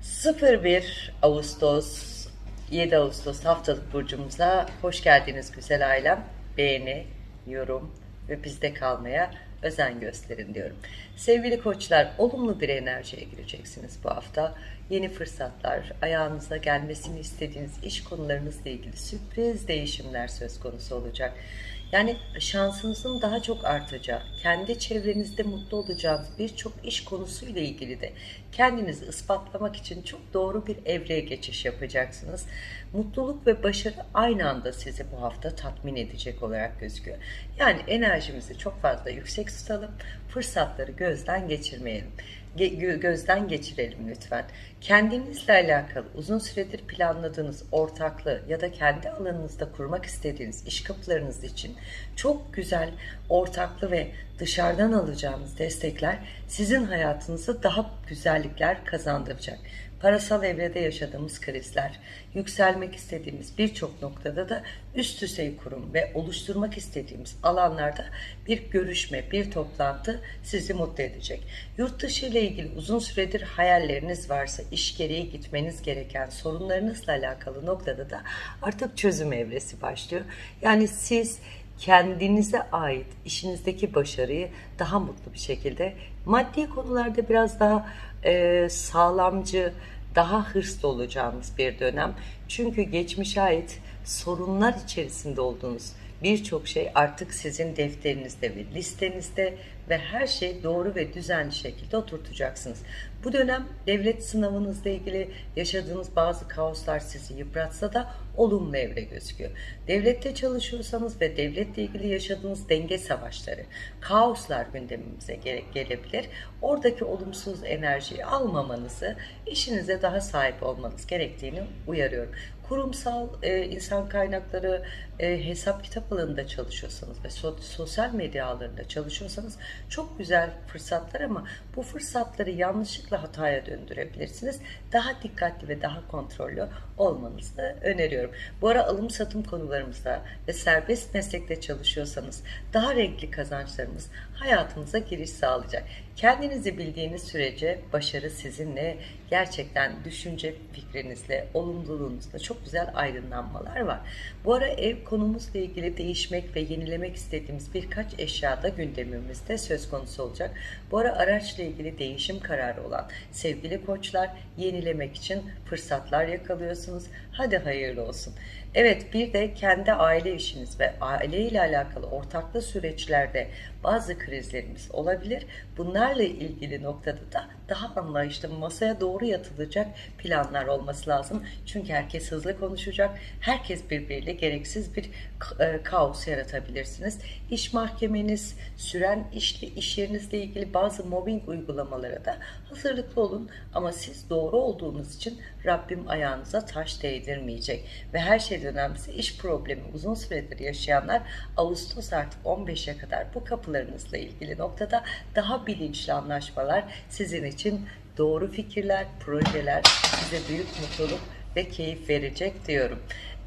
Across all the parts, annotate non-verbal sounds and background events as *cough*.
hissediyorsun? 01 Ağustos 7 Ağustos haftalık burcumuza hoş geldiniz güzel ailem. Beğeni, yorum ve bizde kalmaya özen gösterin diyorum. Sevgili koçlar olumlu bir enerjiye gireceksiniz bu hafta. Yeni fırsatlar, ayağınıza gelmesini istediğiniz iş konularınızla ilgili sürpriz değişimler söz konusu olacak. Yani şansınızın daha çok artacağı, kendi çevrenizde mutlu olacağınız birçok iş konusuyla ilgili de kendinizi ispatlamak için çok doğru bir evreye geçiş yapacaksınız. Mutluluk ve başarı aynı anda sizi bu hafta tatmin edecek olarak gözüküyor. Yani enerjimizi çok fazla yüksek tutalım, fırsatları gözden geçirmeyelim. Gözden geçirelim lütfen. Kendinizle alakalı uzun süredir planladığınız ortaklığı ya da kendi alanınızda kurmak istediğiniz iş kapılarınız için çok güzel ortaklı ve dışarıdan alacağınız destekler sizin hayatınızı daha güzellikler kazandıracak. Parasal evrede yaşadığımız krizler, yükselmek istediğimiz birçok noktada da üst düzey kurum ve oluşturmak istediğimiz alanlarda bir görüşme, bir toplantı sizi mutlu edecek. Yurt dışı ile ilgili uzun süredir hayalleriniz varsa, iş gereği gitmeniz gereken sorunlarınızla alakalı noktada da artık çözüm evresi başlıyor. Yani siz kendinize ait işinizdeki başarıyı daha mutlu bir şekilde maddi konularda biraz daha e, sağlamcı, daha hırslı olacağınız bir dönem. Çünkü geçmişe ait sorunlar içerisinde olduğunuz birçok şey artık sizin defterinizde ve listenizde ve her şey doğru ve düzenli şekilde oturtacaksınız. Bu dönem devlet sınavınızla ilgili yaşadığınız bazı kaoslar sizi yıpratsa da olumlu evre gözüküyor. Devlette çalışıyorsanız ve devletle ilgili yaşadığınız denge savaşları, kaoslar gündemimize gele- gelebilir. Oradaki olumsuz enerjiyi almamanızı, işinize daha sahip olmanız gerektiğini uyarıyorum kurumsal e, insan kaynakları e, hesap kitap alanında çalışıyorsanız ve so- sosyal medya alanında çalışıyorsanız çok güzel fırsatlar ama bu fırsatları yanlışlıkla hataya döndürebilirsiniz. Daha dikkatli ve daha kontrollü olmanızı öneriyorum. Bu ara alım satım konularımızda ve serbest meslekte çalışıyorsanız daha renkli kazançlarımız hayatınıza giriş sağlayacak. Kendinizi bildiğiniz sürece başarı sizinle gerçekten düşünce fikrinizle, olumluluğunuzla çok güzel aydınlanmalar var. Bu ara ev konumuzla ilgili değişmek ve yenilemek istediğimiz birkaç eşya da gündemimizde söz konusu olacak. Bu ara araçla ilgili değişim kararı olan sevgili koçlar yenilemek için fırsatlar yakalıyorsunuz. Hadi hayırlı olsun. Evet bir de kendi aile işiniz ve aile ile alakalı ortaklı süreçlerde bazı krizlerimiz olabilir. Bunlarla ilgili noktada da daha anlayışlı masaya doğru yatılacak planlar olması lazım. Çünkü herkes hızlı konuşacak. Herkes birbiriyle gereksiz bir e, kaos yaratabilirsiniz. İş mahkemeniz, süren iş, iş yerinizle ilgili bazı mobbing uygulamalara da hazırlıklı olun. Ama siz doğru olduğunuz için Rabbim ayağınıza taş değdirmeyecek. Ve her şeyden önemlisi iş problemi uzun süredir yaşayanlar Ağustos artık 15'e kadar bu kapılarınızla ilgili noktada daha bilinçli anlaşmalar sizin için doğru fikirler, projeler size büyük mutluluk ve keyif verecek diyorum.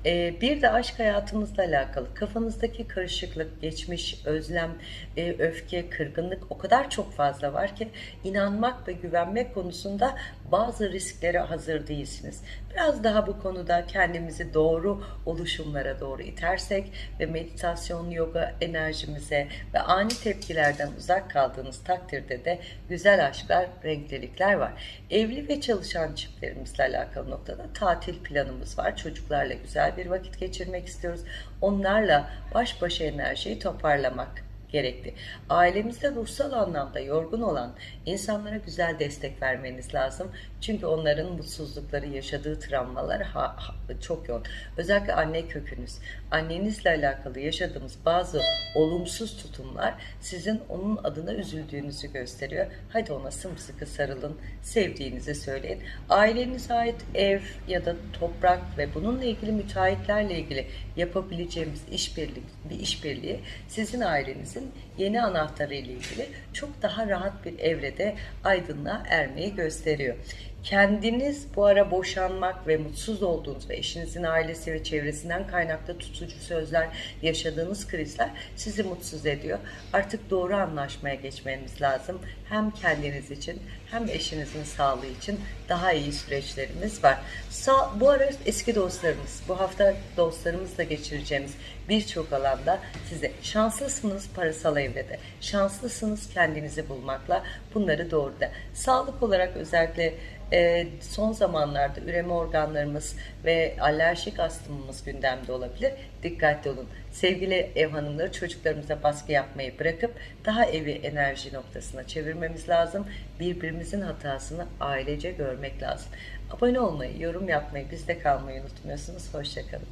Ee, bir de aşk hayatımızla alakalı kafanızdaki karışıklık, geçmiş, özlem, e, öfke, kırgınlık o kadar çok fazla var ki inanmak ve güvenmek konusunda bazı risklere hazır değilsiniz. Biraz daha bu konuda kendimizi doğru oluşumlara doğru itersek ve meditasyon, yoga enerjimize ve ani tepkilerden uzak kaldığınız takdirde de güzel aşklar, renklilikler var. Evli ve çalışan çiftlerimizle alakalı noktada tatil planımız var. Çocuklarla güzel bir vakit geçirmek istiyoruz. Onlarla baş başa enerjiyi toparlamak gerekli. Ailemizde ruhsal anlamda yorgun olan insanlara güzel destek vermeniz lazım. Çünkü onların mutsuzlukları, yaşadığı travmalar ha, ha, çok yoğun. Özellikle anne kökünüz, annenizle alakalı yaşadığımız bazı olumsuz tutumlar sizin onun adına üzüldüğünüzü gösteriyor. Hadi ona sımsıkı sarılın, sevdiğinizi söyleyin. Ailenize ait ev ya da toprak ve bununla ilgili müteahhitlerle ilgili yapabileceğimiz işbirliği, bir işbirliği sizin ailenizin yeni anahtarı ile ilgili çok daha rahat bir evrede aydınlığa ermeyi gösteriyor. Kendiniz bu ara boşanmak ve mutsuz olduğunuz ve eşinizin ailesi ve çevresinden kaynaklı tutucu sözler, yaşadığınız krizler sizi mutsuz ediyor. Artık doğru anlaşmaya geçmeniz lazım. Hem kendiniz için hem eşinizin sağlığı için daha iyi süreçlerimiz var. Sa bu ara eski dostlarımız, bu hafta dostlarımızla geçireceğimiz birçok alanda size şanslısınız parasal evrede, şanslısınız kendinizi bulmakla bunları doğruda. Sağlık olarak özellikle e, son zamanlarda üreme organlarımız ve alerjik astımımız gündemde olabilir. Dikkatli olun. Sevgili ev hanımları çocuklarımıza baskı yapmayı bırakıp daha evi enerji noktasına çevirmemiz lazım. Birbirimizin hatasını ailece görmek lazım. Abone olmayı, yorum yapmayı, bizde kalmayı unutmuyorsunuz. Hoşçakalın.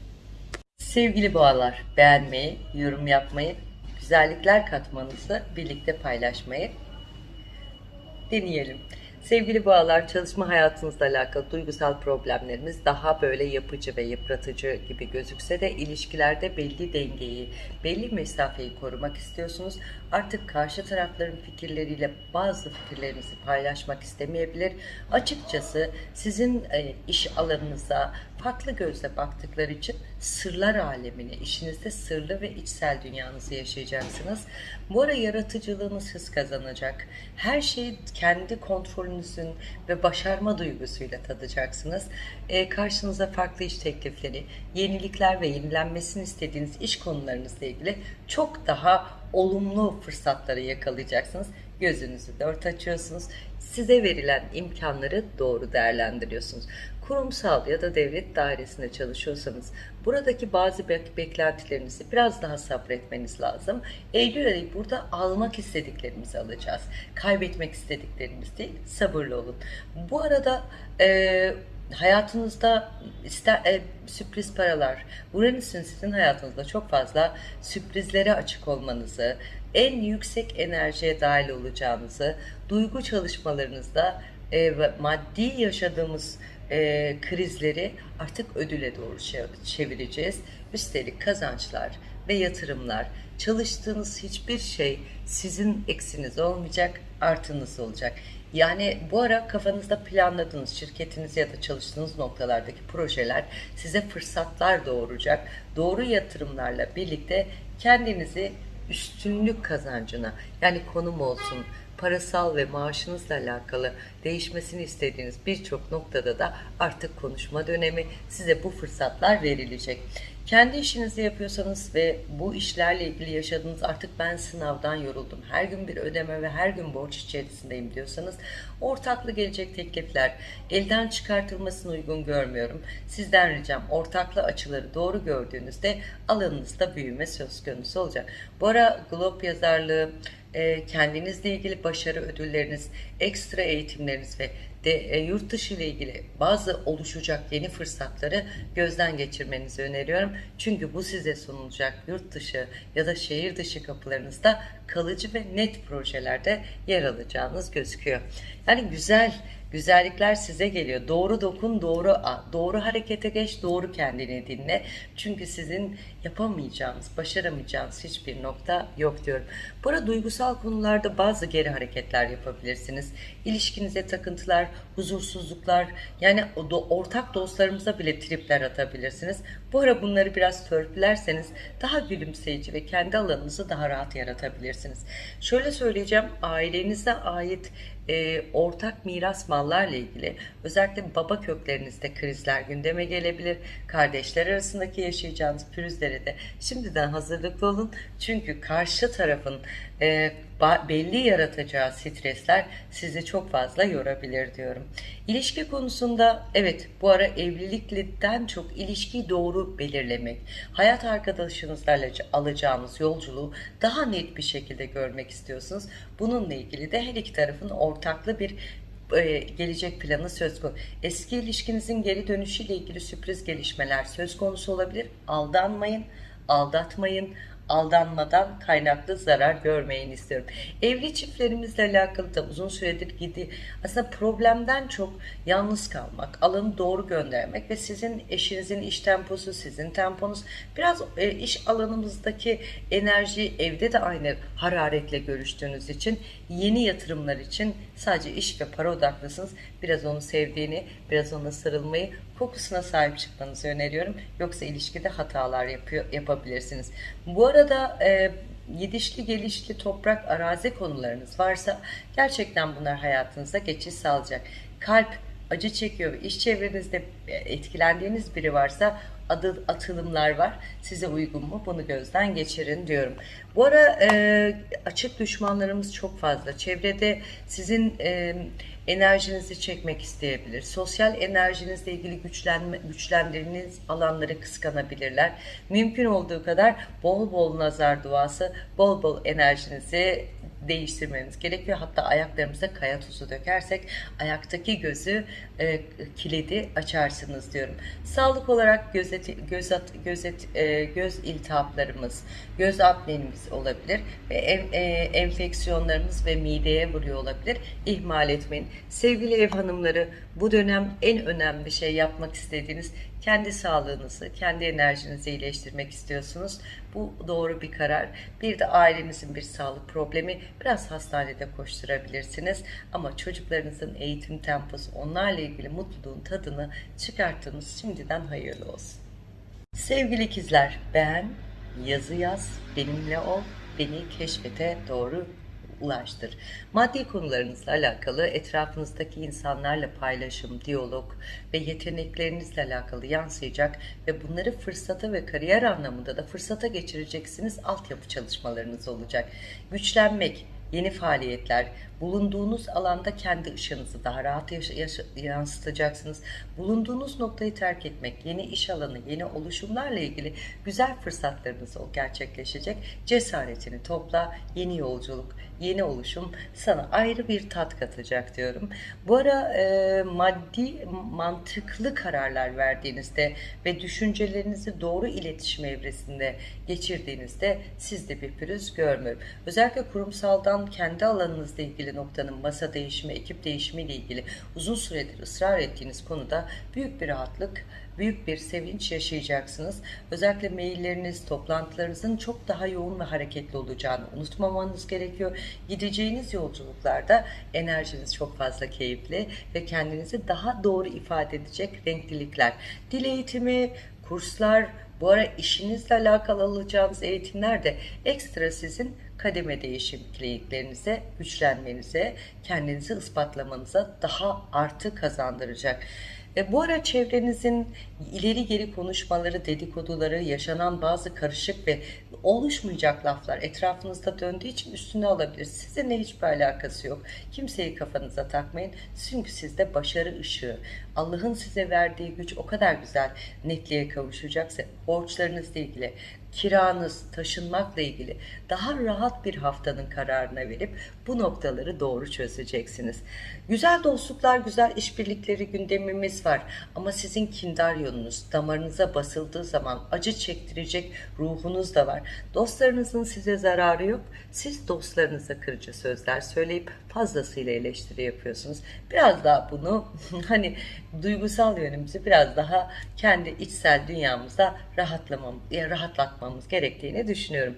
Sevgili boğalar, beğenmeyi, yorum yapmayı, güzellikler katmanızı birlikte paylaşmayı deneyelim. Sevgili boğalar, çalışma hayatınızla alakalı duygusal problemlerimiz daha böyle yapıcı ve yıpratıcı gibi gözükse de ilişkilerde belli dengeyi, belli mesafeyi korumak istiyorsunuz. Artık karşı tarafların fikirleriyle bazı fikirlerinizi paylaşmak istemeyebilir. Açıkçası sizin e, iş alanınıza farklı gözle baktıkları için sırlar alemini, işinizde sırlı ve içsel dünyanızı yaşayacaksınız. Bu ara yaratıcılığınız hız kazanacak. Her şeyi kendi kontrolünüzün ve başarma duygusuyla tadacaksınız. E, karşınıza farklı iş teklifleri, yenilikler ve yenilenmesini istediğiniz iş konularınızla ilgili çok daha olumlu fırsatları yakalayacaksınız. Gözünüzü dört açıyorsunuz. Size verilen imkanları doğru değerlendiriyorsunuz kurumsal ya da devlet dairesinde çalışıyorsanız buradaki bazı bek beklentilerinizi biraz daha sabretmeniz lazım. Eylül ayı burada almak istediklerimizi alacağız. Kaybetmek istediklerimiz değil, sabırlı olun. Bu arada e, hayatınızda ister, e, sürpriz paralar, Uranüs'ün sizin hayatınızda çok fazla sürprizlere açık olmanızı, en yüksek enerjiye dahil olacağınızı, duygu çalışmalarınızda e, maddi yaşadığımız e, krizleri artık ödüle doğru çevireceğiz. Üstelik kazançlar ve yatırımlar, çalıştığınız hiçbir şey sizin eksiniz olmayacak, artınız olacak. Yani bu ara kafanızda planladığınız şirketiniz ya da çalıştığınız noktalardaki projeler size fırsatlar doğuracak. Doğru yatırımlarla birlikte kendinizi üstünlük kazancına yani konum olsun, parasal ve maaşınızla alakalı değişmesini istediğiniz birçok noktada da artık konuşma dönemi size bu fırsatlar verilecek. Kendi işinizi yapıyorsanız ve bu işlerle ilgili yaşadığınız artık ben sınavdan yoruldum, her gün bir ödeme ve her gün borç içerisindeyim diyorsanız ortaklı gelecek teklifler elden çıkartılmasını uygun görmüyorum. Sizden ricam ortaklı açıları doğru gördüğünüzde alanınızda büyüme söz konusu olacak. Bu ara Globe yazarlığı, kendinizle ilgili başarı ödülleriniz, ekstra eğitimleriniz ve de e, yurt dışı ile ilgili bazı oluşacak yeni fırsatları gözden geçirmenizi öneriyorum. Çünkü bu size sunulacak yurt dışı ya da şehir dışı kapılarınızda kalıcı ve net projelerde yer alacağınız gözüküyor. Yani güzel Güzellikler size geliyor. Doğru dokun, doğru doğru harekete geç, doğru kendini dinle. Çünkü sizin yapamayacağınız, başaramayacağınız hiçbir nokta yok diyorum. Burada duygusal konularda bazı geri hareketler yapabilirsiniz. İlişkinize takıntılar, huzursuzluklar, yani ortak dostlarımıza bile tripler atabilirsiniz. Bu ara bunları biraz törpülerseniz daha gülümseyici ve kendi alanınızı daha rahat yaratabilirsiniz. Şöyle söyleyeceğim, ailenize ait e, ortak miras mallarla ilgili özellikle baba köklerinizde krizler gündeme gelebilir. Kardeşler arasındaki yaşayacağınız pürüzlere de şimdiden hazırlıklı olun. Çünkü karşı tarafın e, belli yaratacağı stresler sizi çok fazla yorabilir diyorum. İlişki konusunda evet bu ara evlilikten çok ilişkiyi doğru belirlemek, hayat arkadaşınızla alacağınız yolculuğu daha net bir şekilde görmek istiyorsunuz. Bununla ilgili de her iki tarafın ortaklı bir e, gelecek planı söz konusu. Eski ilişkinizin geri dönüşüyle ilgili sürpriz gelişmeler söz konusu olabilir. Aldanmayın, aldatmayın, aldanmadan kaynaklı zarar görmeyin istiyorum. Evli çiftlerimizle alakalı da uzun süredir gidi aslında problemden çok yalnız kalmak, alanı doğru göndermek ve sizin eşinizin iş temposu, sizin temponuz biraz e, iş alanımızdaki enerji evde de aynı hararetle görüştüğünüz için yeni yatırımlar için sadece iş ve para odaklısınız. Biraz onu sevdiğini, biraz ona sarılmayı, kokusuna sahip çıkmanızı öneriyorum. Yoksa ilişkide hatalar yapıyor, yapabilirsiniz. Bu arada e, yedişli gelişli toprak arazi konularınız varsa gerçekten bunlar hayatınıza geçiş sağlayacak. Kalp acı çekiyor ve iş çevrenizde etkilendiğiniz biri varsa adı, atılımlar var. Size uygun mu? Bunu gözden geçirin diyorum. Bu ara e, açık düşmanlarımız çok fazla. Çevrede sizin e, enerjinizi çekmek isteyebilir. Sosyal enerjinizle ilgili güçlenme, güçlendirdiğiniz alanları kıskanabilirler. Mümkün olduğu kadar bol bol nazar duası, bol bol enerjinizi değiştirmemiz gerekiyor. Hatta ayaklarımıza kaya tuzu dökersek ayaktaki gözü e, kilidi açarsınız diyorum. Sağlık olarak gözet, göz, at, gözet, e, göz iltihaplarımız, göz apnemiz olabilir ve en, e, enfeksiyonlarımız ve mideye vuruyor olabilir. İhmal etmeyin. Sevgili ev hanımları bu dönem en önemli şey yapmak istediğiniz kendi sağlığınızı, kendi enerjinizi iyileştirmek istiyorsunuz. Bu doğru bir karar. Bir de ailenizin bir sağlık problemi biraz hastanede koşturabilirsiniz. Ama çocuklarınızın eğitim temposu onlarla ilgili mutluluğun tadını çıkarttığınız şimdiden hayırlı olsun. Sevgili ikizler ben yazı yaz, benimle ol, beni keşfete doğru ulaştır. Maddi konularınızla alakalı etrafınızdaki insanlarla paylaşım, diyalog ve yeteneklerinizle alakalı yansıyacak ve bunları fırsata ve kariyer anlamında da fırsata geçireceksiniz altyapı çalışmalarınız olacak. Güçlenmek, yeni faaliyetler, bulunduğunuz alanda kendi ışığınızı daha rahat yansıtacaksınız. Bulunduğunuz noktayı terk etmek, yeni iş alanı, yeni oluşumlarla ilgili güzel fırsatlarınız gerçekleşecek. Cesaretini topla, yeni yolculuk, yeni oluşum sana ayrı bir tat katacak diyorum. Bu ara e, maddi, mantıklı kararlar verdiğinizde ve düşüncelerinizi doğru iletişim evresinde geçirdiğinizde sizde bir pürüz görmüyorum. Özellikle kurumsaldan kendi alanınızla ilgili noktanın masa değişimi, ekip değişimi ile ilgili uzun süredir ısrar ettiğiniz konuda büyük bir rahatlık büyük bir sevinç yaşayacaksınız. Özellikle mailleriniz, toplantılarınızın çok daha yoğun ve hareketli olacağını unutmamanız gerekiyor. Gideceğiniz yolculuklarda enerjiniz çok fazla keyifli ve kendinizi daha doğru ifade edecek renklilikler. Dil eğitimi, kurslar, bu ara işinizle alakalı alacağınız eğitimler de ekstra sizin kademe değişikliklerinize, güçlenmenize, kendinizi ispatlamanıza daha artı kazandıracak. E, bu ara çevrenizin ileri geri konuşmaları, dedikoduları, yaşanan bazı karışık ve oluşmayacak laflar etrafınızda döndüğü için üstüne alabilir. Sizinle hiçbir alakası yok. Kimseyi kafanıza takmayın. Çünkü sizde başarı ışığı, Allah'ın size verdiği güç o kadar güzel netliğe kavuşacaksa borçlarınızla ilgili, kiranız, taşınmakla ilgili daha rahat bir haftanın kararına verip bu noktaları doğru çözeceksiniz. Güzel dostluklar, güzel işbirlikleri gündemimiz var. Ama sizin kindar yolunuz damarınıza basıldığı zaman acı çektirecek ruhunuz da var. Dostlarınızın size zararı yok. Siz dostlarınıza kırıcı sözler söyleyip fazlasıyla eleştiri yapıyorsunuz. Biraz daha bunu *laughs* hani duygusal yönümüzü biraz daha kendi içsel dünyamıza rahatlamam, rahatlatmamız gerektiğini düşünüyorum.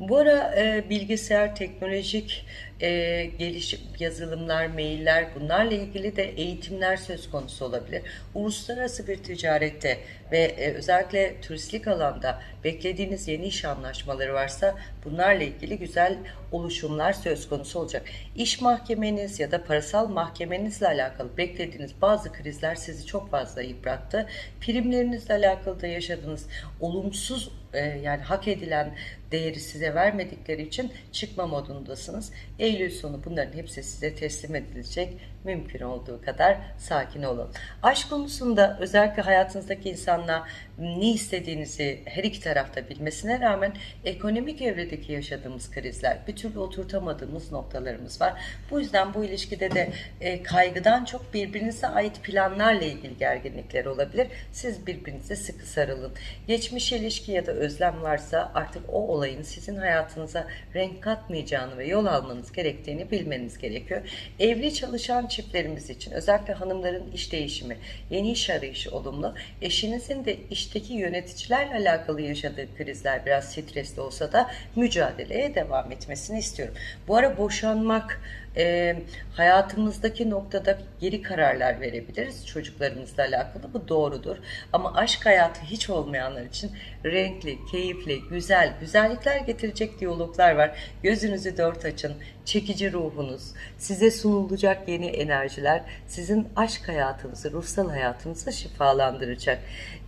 Bu ara e, bilgisayar, teknolojik e, gelişim, yazılımlar, mailler bunlarla ilgili de eğitimler söz konusu olabilir. Uluslararası bir ticarette ve e, özellikle turistik alanda beklediğiniz yeni iş anlaşmaları varsa bunlarla ilgili güzel oluşumlar söz konusu olacak. İş mahkemeniz ya da parasal mahkemenizle alakalı beklediğiniz bazı krizler sizi çok fazla yıprattı. Primlerinizle alakalı da yaşadığınız olumsuz e, yani hak edilen değeri size vermedikleri için çıkma modundasınız. Eylül sonu bunların hepsi size teslim edilecek. Mümkün olduğu kadar sakin olun. Aşk konusunda özellikle hayatınızdaki insanla ne istediğinizi her iki tarafta bilmesine rağmen ekonomik evredeki yaşadığımız krizler, bir türlü oturtamadığımız noktalarımız var. Bu yüzden bu ilişkide de e, kaygıdan çok birbirinize ait planlarla ilgili gerginlikler olabilir. Siz birbirinize sıkı sarılın. Geçmiş ilişki ya da özlem varsa artık o olayın sizin hayatınıza renk katmayacağını ve yol almanız gerektiğini bilmeniz gerekiyor. Evli çalışan çiftlerimiz için özellikle hanımların iş değişimi, yeni iş arayışı olumlu. Eşinizin de işteki yöneticilerle alakalı yaşadığı krizler biraz stresli olsa da mücadeleye devam etmesini istiyorum. Bu ara boşanmak, e, hayatımızdaki noktada geri kararlar verebiliriz çocuklarımızla alakalı. Bu doğrudur. Ama aşk hayatı hiç olmayanlar için renkli, keyifli, güzel, güzellikler getirecek diyaloglar var. Gözünüzü dört açın. Çekici ruhunuz, size sunulacak yeni enerjiler sizin aşk hayatınızı, ruhsal hayatınızı şifalandıracak.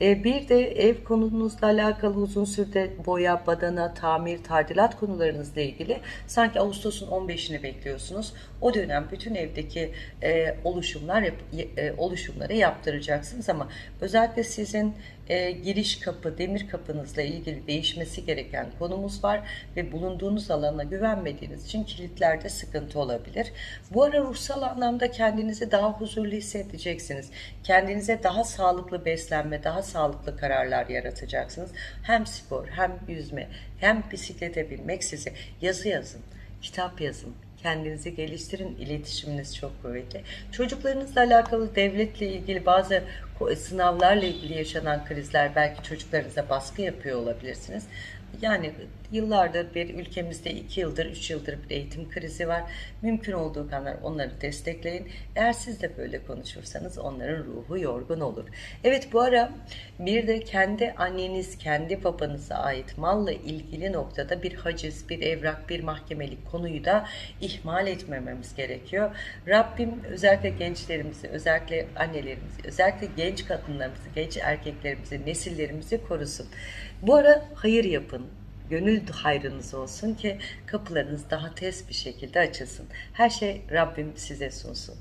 E, bir de ev konunuzla alakalı uzun sürede boya, badana, tamir, tadilat konularınızla ilgili sanki Ağustos'un 15'ini bekliyorsunuz. O dönem bütün evdeki e, oluşumlar e, oluşumları yaptıracaksınız ama özellikle sizin e, giriş kapı, demir kapınızla ilgili değişmesi gereken konumuz var ve bulunduğunuz alana güvenmediğiniz için kilitlerde sıkıntı olabilir. Bu ara ruhsal anlamda kendinizi daha huzurlu hissedeceksiniz. Kendinize daha sağlıklı beslenme, daha sağlıklı kararlar yaratacaksınız. Hem spor, hem yüzme, hem bisiklete binmek size yazı yazın, kitap yazın, kendinizi geliştirin. İletişiminiz çok kuvvetli. Çocuklarınızla alakalı devletle ilgili bazı sınavlarla ilgili yaşanan krizler belki çocuklarınıza baskı yapıyor olabilirsiniz. Yani yıllardır bir ülkemizde iki yıldır, üç yıldır bir eğitim krizi var. Mümkün olduğu kadar onları destekleyin. Eğer siz de böyle konuşursanız onların ruhu yorgun olur. Evet bu ara bir de kendi anneniz, kendi babanıza ait malla ilgili noktada bir haciz, bir evrak, bir mahkemelik konuyu da ihmal etmememiz gerekiyor. Rabbim özellikle gençlerimizi, özellikle annelerimizi, özellikle genç kadınlarımızı, genç erkeklerimizi, nesillerimizi korusun. Bu ara hayır yapın. Gönül hayrınız olsun ki kapılarınız daha tez bir şekilde açılsın. Her şey Rabbim size sunsun.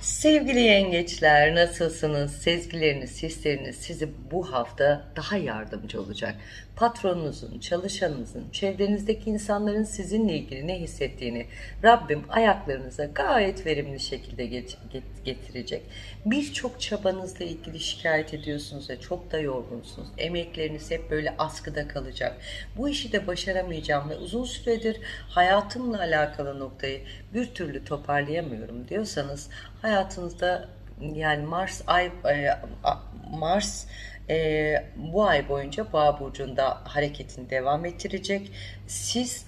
Sevgili yengeçler nasılsınız? Sezgileriniz, hisleriniz sizi bu hafta daha yardımcı olacak. Patronunuzun, çalışanınızın, çevrenizdeki insanların sizinle ilgili ne hissettiğini Rabbim ayaklarınıza gayet verimli şekilde get- get- getirecek. Birçok çabanızla ilgili şikayet ediyorsunuz ve çok da yorgunsunuz. Emekleriniz hep böyle askıda kalacak. Bu işi de başaramayacağım ve uzun süredir hayatımla alakalı noktayı bir türlü toparlayamıyorum diyorsanız hayatınızda yani Mars ay e, Mars e, bu ay boyunca Boğa burcunda hareketini devam ettirecek. Siz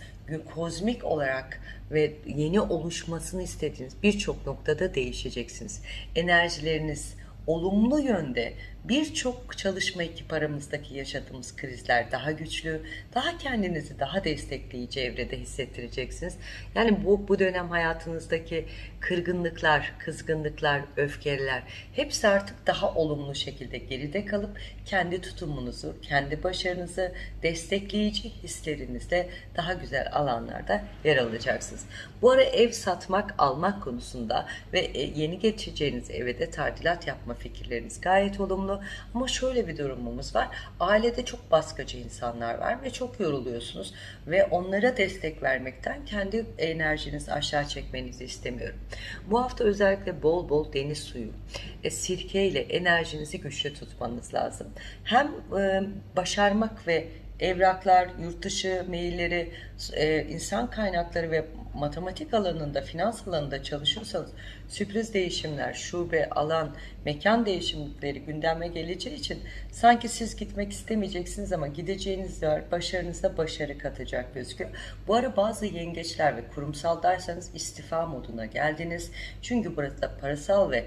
kozmik olarak ve yeni oluşmasını istediğiniz birçok noktada değişeceksiniz. Enerjileriniz olumlu yönde birçok çalışma ekip aramızdaki yaşadığımız krizler daha güçlü, daha kendinizi daha destekleyici evrede hissettireceksiniz. Yani bu, bu dönem hayatınızdaki kırgınlıklar, kızgınlıklar, öfkeler hepsi artık daha olumlu şekilde geride kalıp kendi tutumunuzu, kendi başarınızı destekleyici hislerinizle daha güzel alanlarda yer alacaksınız. Bu ara ev satmak, almak konusunda ve e, yeni geçeceğiniz eve de tadilat yapma fikirleriniz gayet olumlu. Ama şöyle bir durumumuz var. Ailede çok baskıcı insanlar var ve çok yoruluyorsunuz ve onlara destek vermekten kendi enerjinizi aşağı çekmenizi istemiyorum. Bu hafta özellikle bol bol deniz suyu, e, sirke ile enerjinizi güçlü tutmanız lazım. Hem e, başarmak ve evraklar, yurt dışı mailleri, e, insan kaynakları ve matematik alanında, finans alanında çalışıyorsanız sürpriz değişimler, şube, alan, mekan değişimleri gündeme geleceği için sanki siz gitmek istemeyeceksiniz ama gideceğiniz yer başarınıza başarı katacak gözüküyor. Bu ara bazı yengeçler ve kurumsaldaysanız istifa moduna geldiniz. Çünkü burada parasal ve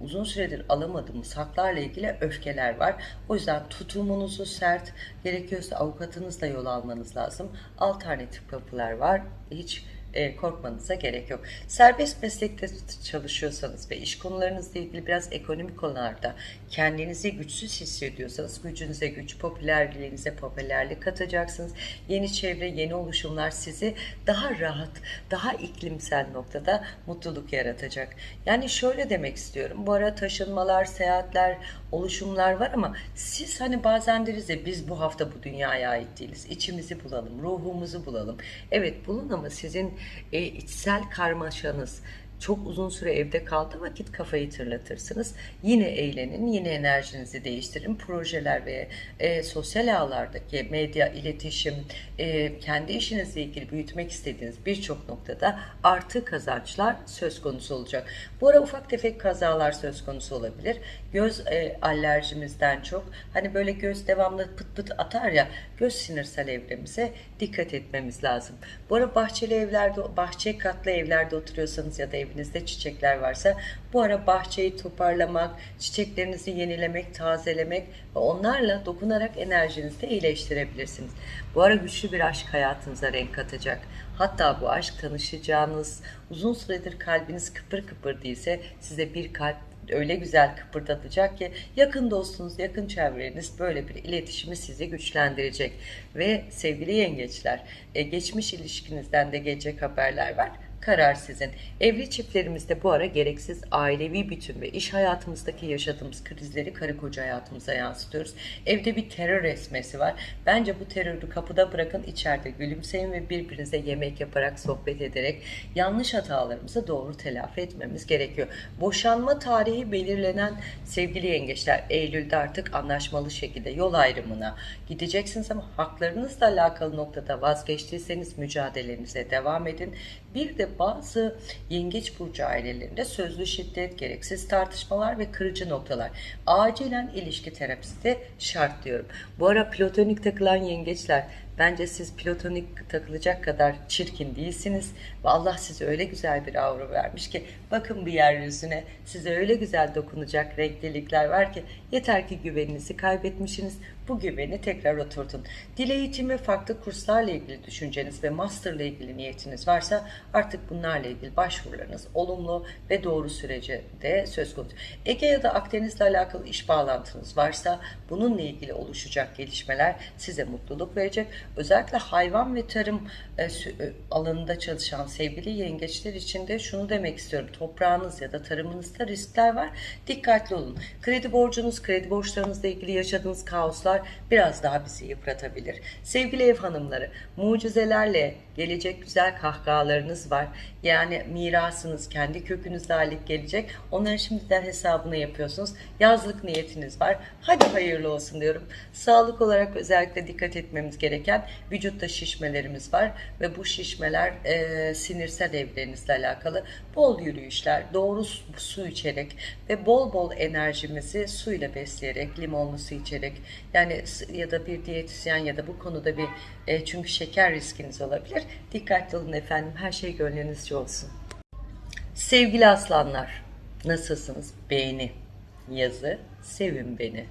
uzun süredir alamadığımız haklarla ilgili öfkeler var. O yüzden tutumunuzu sert, gerekiyorsa avukatınızla yol almanız lazım. Alternatif kapılar var. Hiç e, korkmanıza gerek yok. Serbest meslekte çalışıyorsanız ve iş konularınızla ilgili biraz ekonomik konularda kendinizi güçsüz hissediyorsanız gücünüze güç, popülerliğinize popülerlik katacaksınız. Yeni çevre, yeni oluşumlar sizi daha rahat, daha iklimsel noktada mutluluk yaratacak. Yani şöyle demek istiyorum. Bu ara taşınmalar, seyahatler, oluşumlar var ama siz hani bazen deriz ya biz bu hafta bu dünyaya ait değiliz. İçimizi bulalım, ruhumuzu bulalım. Evet bulun ama sizin e, içsel karmaşanız, çok uzun süre evde kaldığı vakit kafayı tırlatırsınız. Yine eğlenin, yine enerjinizi değiştirin. Projeler ve e, sosyal ağlardaki medya, iletişim, e, kendi işinizle ilgili büyütmek istediğiniz birçok noktada artı kazançlar söz konusu olacak. Bu ara ufak tefek kazalar söz konusu olabilir. Göz e, alerjimizden çok hani böyle göz devamlı pıt pıt atar ya göz sinirsel evremize dikkat etmemiz lazım. Bu ara bahçeli evlerde, bahçe katlı evlerde oturuyorsanız ya da evinizde çiçekler varsa bu ara bahçeyi toparlamak, çiçeklerinizi yenilemek, tazelemek ve onlarla dokunarak enerjinizi de iyileştirebilirsiniz. Bu ara güçlü bir aşk hayatınıza renk katacak. Hatta bu aşk tanışacağınız, uzun süredir kalbiniz kıpır kıpır değilse size bir kalp öyle güzel kıpırdatacak ki yakın dostunuz, yakın çevreniz böyle bir iletişimi sizi güçlendirecek. Ve sevgili yengeçler, e, geçmiş ilişkinizden de gelecek haberler var karar sizin. Evli çiftlerimizde bu ara gereksiz ailevi bütün ve iş hayatımızdaki yaşadığımız krizleri karı koca hayatımıza yansıtıyoruz. Evde bir terör esmesi var. Bence bu terörü kapıda bırakın içeride gülümseyin ve birbirinize yemek yaparak sohbet ederek yanlış hatalarımızı doğru telafi etmemiz gerekiyor. Boşanma tarihi belirlenen sevgili yengeçler Eylül'de artık anlaşmalı şekilde yol ayrımına gideceksiniz ama haklarınızla alakalı noktada vazgeçtiyseniz mücadelenize devam edin. Bir de bazı yengeç burcu ailelerinde sözlü şiddet, gereksiz tartışmalar ve kırıcı noktalar. Acilen ilişki terapisi de şart diyorum. Bu ara platonik takılan yengeçler Bence siz platonik takılacak kadar çirkin değilsiniz ve Allah size öyle güzel bir aura vermiş ki bakın bir yeryüzüne size öyle güzel dokunacak renklilikler var ki yeter ki güveninizi kaybetmişsiniz. Bu güveni tekrar oturtun. Dil eğitimi, farklı kurslarla ilgili düşünceniz ve masterla ilgili niyetiniz varsa artık bunlarla ilgili başvurularınız olumlu ve doğru sürece de söz konusu. Ege ya da Akdeniz'le alakalı iş bağlantınız varsa bununla ilgili oluşacak gelişmeler size mutluluk verecek. Özellikle hayvan ve tarım e, e, alanında çalışan sevgili yengeçler için de şunu demek istiyorum. Toprağınız ya da tarımınızda riskler var. Dikkatli olun. Kredi borcunuz, kredi borçlarınızla ilgili yaşadığınız kaoslar biraz daha bizi yıpratabilir. Sevgili ev hanımları, mucizelerle gelecek güzel kahkahalarınız var. Yani mirasınız kendi kökünüzle ait gelecek. Onların şimdiden hesabını yapıyorsunuz. Yazlık niyetiniz var. Hadi hayırlı olsun diyorum. Sağlık olarak özellikle dikkat etmemiz gereken vücutta şişmelerimiz var ve bu şişmeler e, sinirsel evrerinizle alakalı bol yürüyüşler, doğru su içerek ve bol bol enerjimizi suyla besleyerek, limonlu su içerek yani ya da bir diyetisyen ya da bu konuda bir e, çünkü şeker riskiniz olabilir. Dikkatli olun efendim. Her şey gönlünüzce olsun. Sevgili aslanlar, nasılsınız? Beğeni, yazı, sevin beni.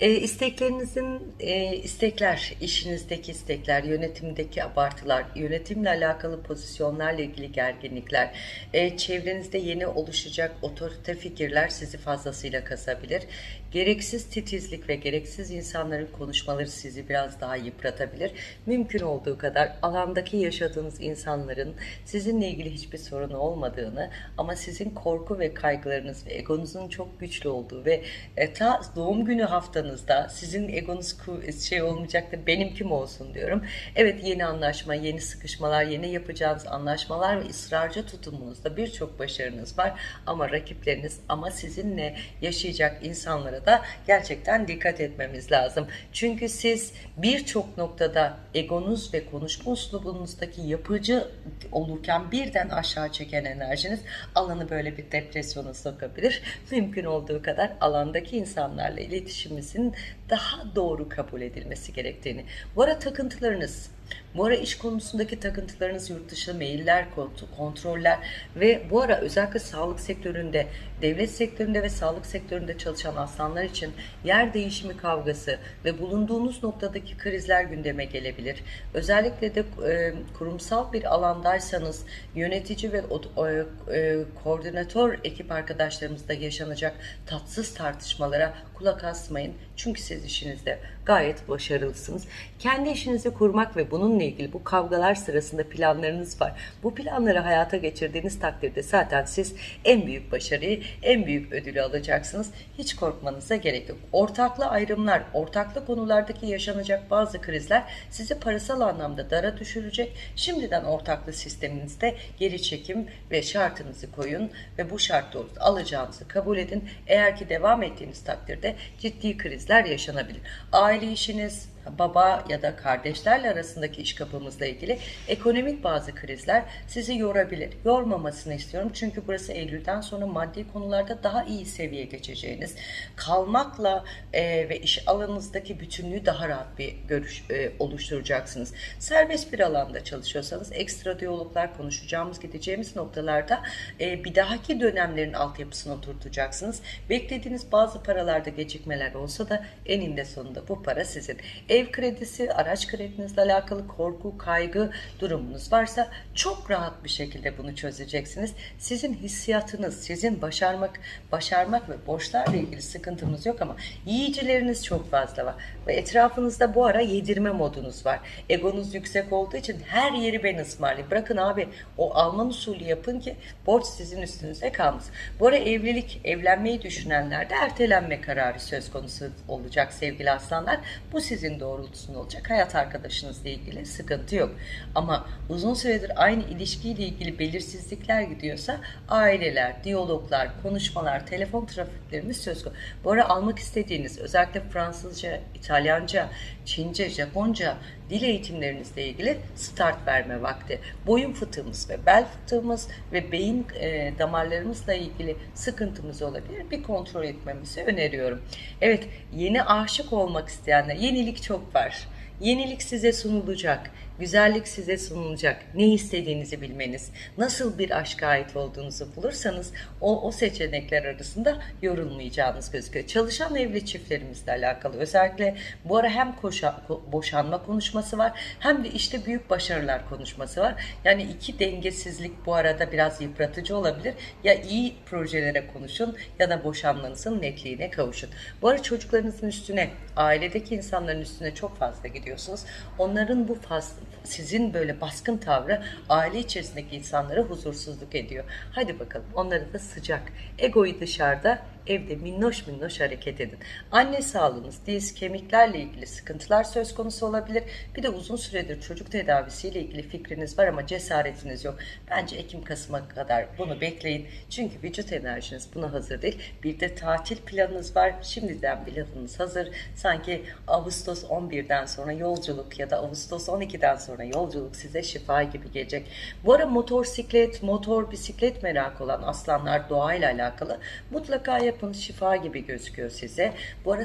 E, isteklerinizin e, istekler, işinizdeki istekler, yönetimdeki abartılar, yönetimle alakalı pozisyonlarla ilgili gerginlikler, e, çevrenizde yeni oluşacak otorite fikirler sizi fazlasıyla kasabilir. Gereksiz titizlik ve gereksiz insanların konuşmaları sizi biraz daha yıpratabilir. Mümkün olduğu kadar alandaki yaşadığınız insanların sizinle ilgili hiçbir sorunu olmadığını ama sizin korku ve kaygılarınız ve egonuzun çok güçlü olduğu ve e, ta doğum günü haftanızda sizin egonuz şey olmayacak da benim kim olsun diyorum. Evet yeni anlaşma, yeni sıkışmalar, yeni yapacağınız anlaşmalar ve ısrarcı tutumunuzda birçok başarınız var ama rakipleriniz ama sizinle yaşayacak insanlara da gerçekten dikkat etmemiz lazım. Çünkü siz birçok noktada egonuz ve konuşma uslubunuzdaki yapıcı olurken birden aşağı çeken enerjiniz alanı böyle bir depresyona sokabilir. *laughs* Mümkün olduğu kadar alandaki insanlarla iletişimimizin daha doğru kabul edilmesi gerektiğini. Bu ara takıntılarınız, bu ara iş konusundaki takıntılarınız yurt dışı mailler, kontroller ve bu ara özellikle sağlık sektöründe, devlet sektöründe ve sağlık sektöründe çalışan aslanlar için yer değişimi kavgası ve bulunduğunuz noktadaki krizler gündeme gelebilir. Özellikle de e, kurumsal bir alandaysanız yönetici ve e, e, koordinatör ekip arkadaşlarımızda yaşanacak tatsız tartışmalara kulak asmayın. Çünkü siz işinizde gayet başarılısınız. Kendi işinizi kurmak ve bunun bununla ilgili bu kavgalar sırasında planlarınız var. Bu planları hayata geçirdiğiniz takdirde zaten siz en büyük başarıyı, en büyük ödülü alacaksınız. Hiç korkmanıza gerek yok. Ortaklı ayrımlar, ortaklı konulardaki yaşanacak bazı krizler sizi parasal anlamda dara düşürecek. Şimdiden ortaklı sisteminizde geri çekim ve şartınızı koyun ve bu şart alacağınızı kabul edin. Eğer ki devam ettiğiniz takdirde ciddi krizler yaşanabilir. Aile işiniz, baba ya da kardeşlerle arasındaki iş kapımızla ilgili ekonomik bazı krizler sizi yorabilir. Yormamasını istiyorum çünkü burası Eylül'den sonra maddi konularda daha iyi seviyeye geçeceğiniz, kalmakla e, ve iş alanınızdaki bütünlüğü daha rahat bir görüş e, oluşturacaksınız. Serbest bir alanda çalışıyorsanız ekstra diyaloglar konuşacağımız, gideceğimiz noktalarda e, bir dahaki dönemlerin altyapısını oturtacaksınız. Beklediğiniz bazı paralarda gecikmeler olsa da eninde sonunda bu para sizin. Ev kredisi, araç kredinizle alakalı korku, kaygı durumunuz varsa çok rahat bir şekilde bunu çözeceksiniz. Sizin hissiyatınız, sizin başarmak, başarmak ve borçlarla ilgili sıkıntınız yok ama yiyicileriniz çok fazla var. Ve etrafınızda bu ara yedirme modunuz var. Egonuz yüksek olduğu için her yeri ben ısmarlayayım. Bırakın abi o Alman usulü yapın ki borç sizin üstünüze kalmasın. Bu ara evlilik, evlenmeyi düşünenlerde ertelenme kararı söz konusu olacak sevgili aslanlar. Bu sizin doğrultusunda olacak. Hayat arkadaşınızla ilgili sıkıntı yok. Ama uzun süredir aynı ilişkiyle ilgili belirsizlikler gidiyorsa aileler, diyaloglar, konuşmalar, telefon trafiklerimiz söz konusu. Bu ara almak istediğiniz özellikle Fransızca, İtalyanca, Çince, Japonca dil eğitimlerinizle ilgili start verme vakti. Boyun fıtığımız ve bel fıtığımız ve beyin e, damarlarımızla ilgili sıkıntımız olabilir. Bir kontrol etmemizi öneriyorum. Evet, yeni aşık olmak isteyenler, yenilik çok var. Yenilik size sunulacak. Güzellik size sunulacak. Ne istediğinizi bilmeniz, nasıl bir aşka ait olduğunuzu bulursanız o, o seçenekler arasında yorulmayacağınız gözüküyor. Çalışan evli çiftlerimizle alakalı özellikle bu ara hem koşa, ko- boşanma konuşması var hem de işte büyük başarılar konuşması var. Yani iki dengesizlik bu arada biraz yıpratıcı olabilir. Ya iyi projelere konuşun ya da boşanmanızın netliğine kavuşun. Bu ara çocuklarınızın üstüne, ailedeki insanların üstüne çok fazla gidiyorsunuz. Onların bu faz, sizin böyle baskın tavrı aile içerisindeki insanlara huzursuzluk ediyor. Hadi bakalım onları da sıcak. Egoyu dışarıda, evde minnoş minnoş hareket edin. Anne sağlığınız, diz, kemiklerle ilgili sıkıntılar söz konusu olabilir. Bir de uzun süredir çocuk tedavisiyle ilgili fikriniz var ama cesaretiniz yok. Bence Ekim-Kasım'a kadar bunu bekleyin. Çünkü vücut enerjiniz buna hazır değil. Bir de tatil planınız var. Şimdiden planınız hazır. Sanki Ağustos 11'den sonra yolculuk ya da Ağustos 12'den sonra yolculuk size şifa gibi gelecek. Bu ara motosiklet, motor, bisiklet merak olan aslanlar doğayla alakalı mutlaka yapın şifa gibi gözüküyor size. Bu ara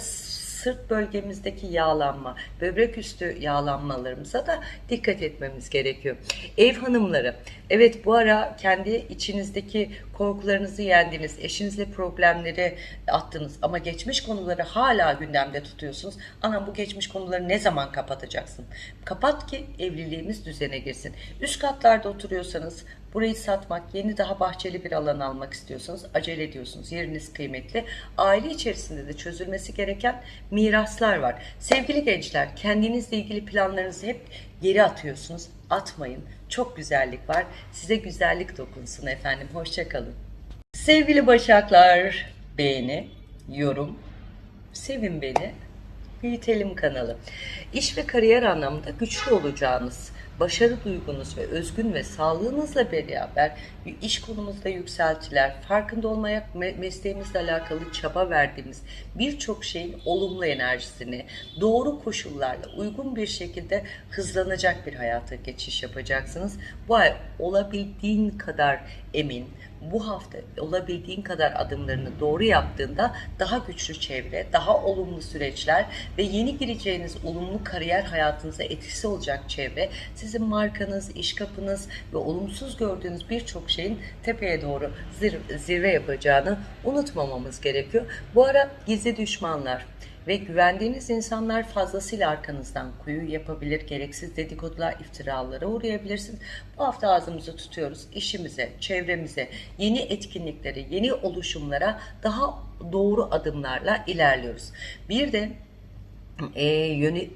sırt bölgemizdeki yağlanma, böbrek üstü yağlanmalarımıza da dikkat etmemiz gerekiyor. Ev hanımları, evet bu ara kendi içinizdeki korkularınızı yendiniz, eşinizle problemleri attınız ama geçmiş konuları hala gündemde tutuyorsunuz. Anam bu geçmiş konuları ne zaman kapatacaksın? Kapat ki evliliğimiz düzene girsin. Üst katlarda oturuyorsanız Burayı satmak, yeni daha bahçeli bir alan almak istiyorsanız acele ediyorsunuz. Yeriniz kıymetli. Aile içerisinde de çözülmesi gereken miraslar var. Sevgili gençler, kendinizle ilgili planlarınızı hep geri atıyorsunuz. Atmayın. Çok güzellik var. Size güzellik dokunsun efendim. Hoşçakalın. Sevgili Başaklar, beğeni, yorum, sevin beni, büyütelim kanalı. İş ve kariyer anlamında güçlü olacağınız, başarı duygunuz ve özgün ve sağlığınızla beraber iş konumuzda yükseltiler, farkında olmaya me- mesleğimizle alakalı çaba verdiğimiz birçok şeyin olumlu enerjisini doğru koşullarla uygun bir şekilde hızlanacak bir hayata geçiş yapacaksınız. Bu ay olabildiğin kadar emin, bu hafta olabildiğin kadar adımlarını doğru yaptığında daha güçlü çevre, daha olumlu süreçler ve yeni gireceğiniz olumlu kariyer hayatınıza etkisi olacak çevre sizin markanız, iş kapınız ve olumsuz gördüğünüz birçok şeyin tepeye doğru zir- zirve yapacağını unutmamamız gerekiyor. Bu ara gizli düşmanlar, ve güvendiğiniz insanlar fazlasıyla arkanızdan kuyu yapabilir, gereksiz dedikodular, iftiralara uğrayabilirsiniz. Bu hafta ağzımızı tutuyoruz. İşimize, çevremize, yeni etkinliklere, yeni oluşumlara daha doğru adımlarla ilerliyoruz. Bir de e, yöne,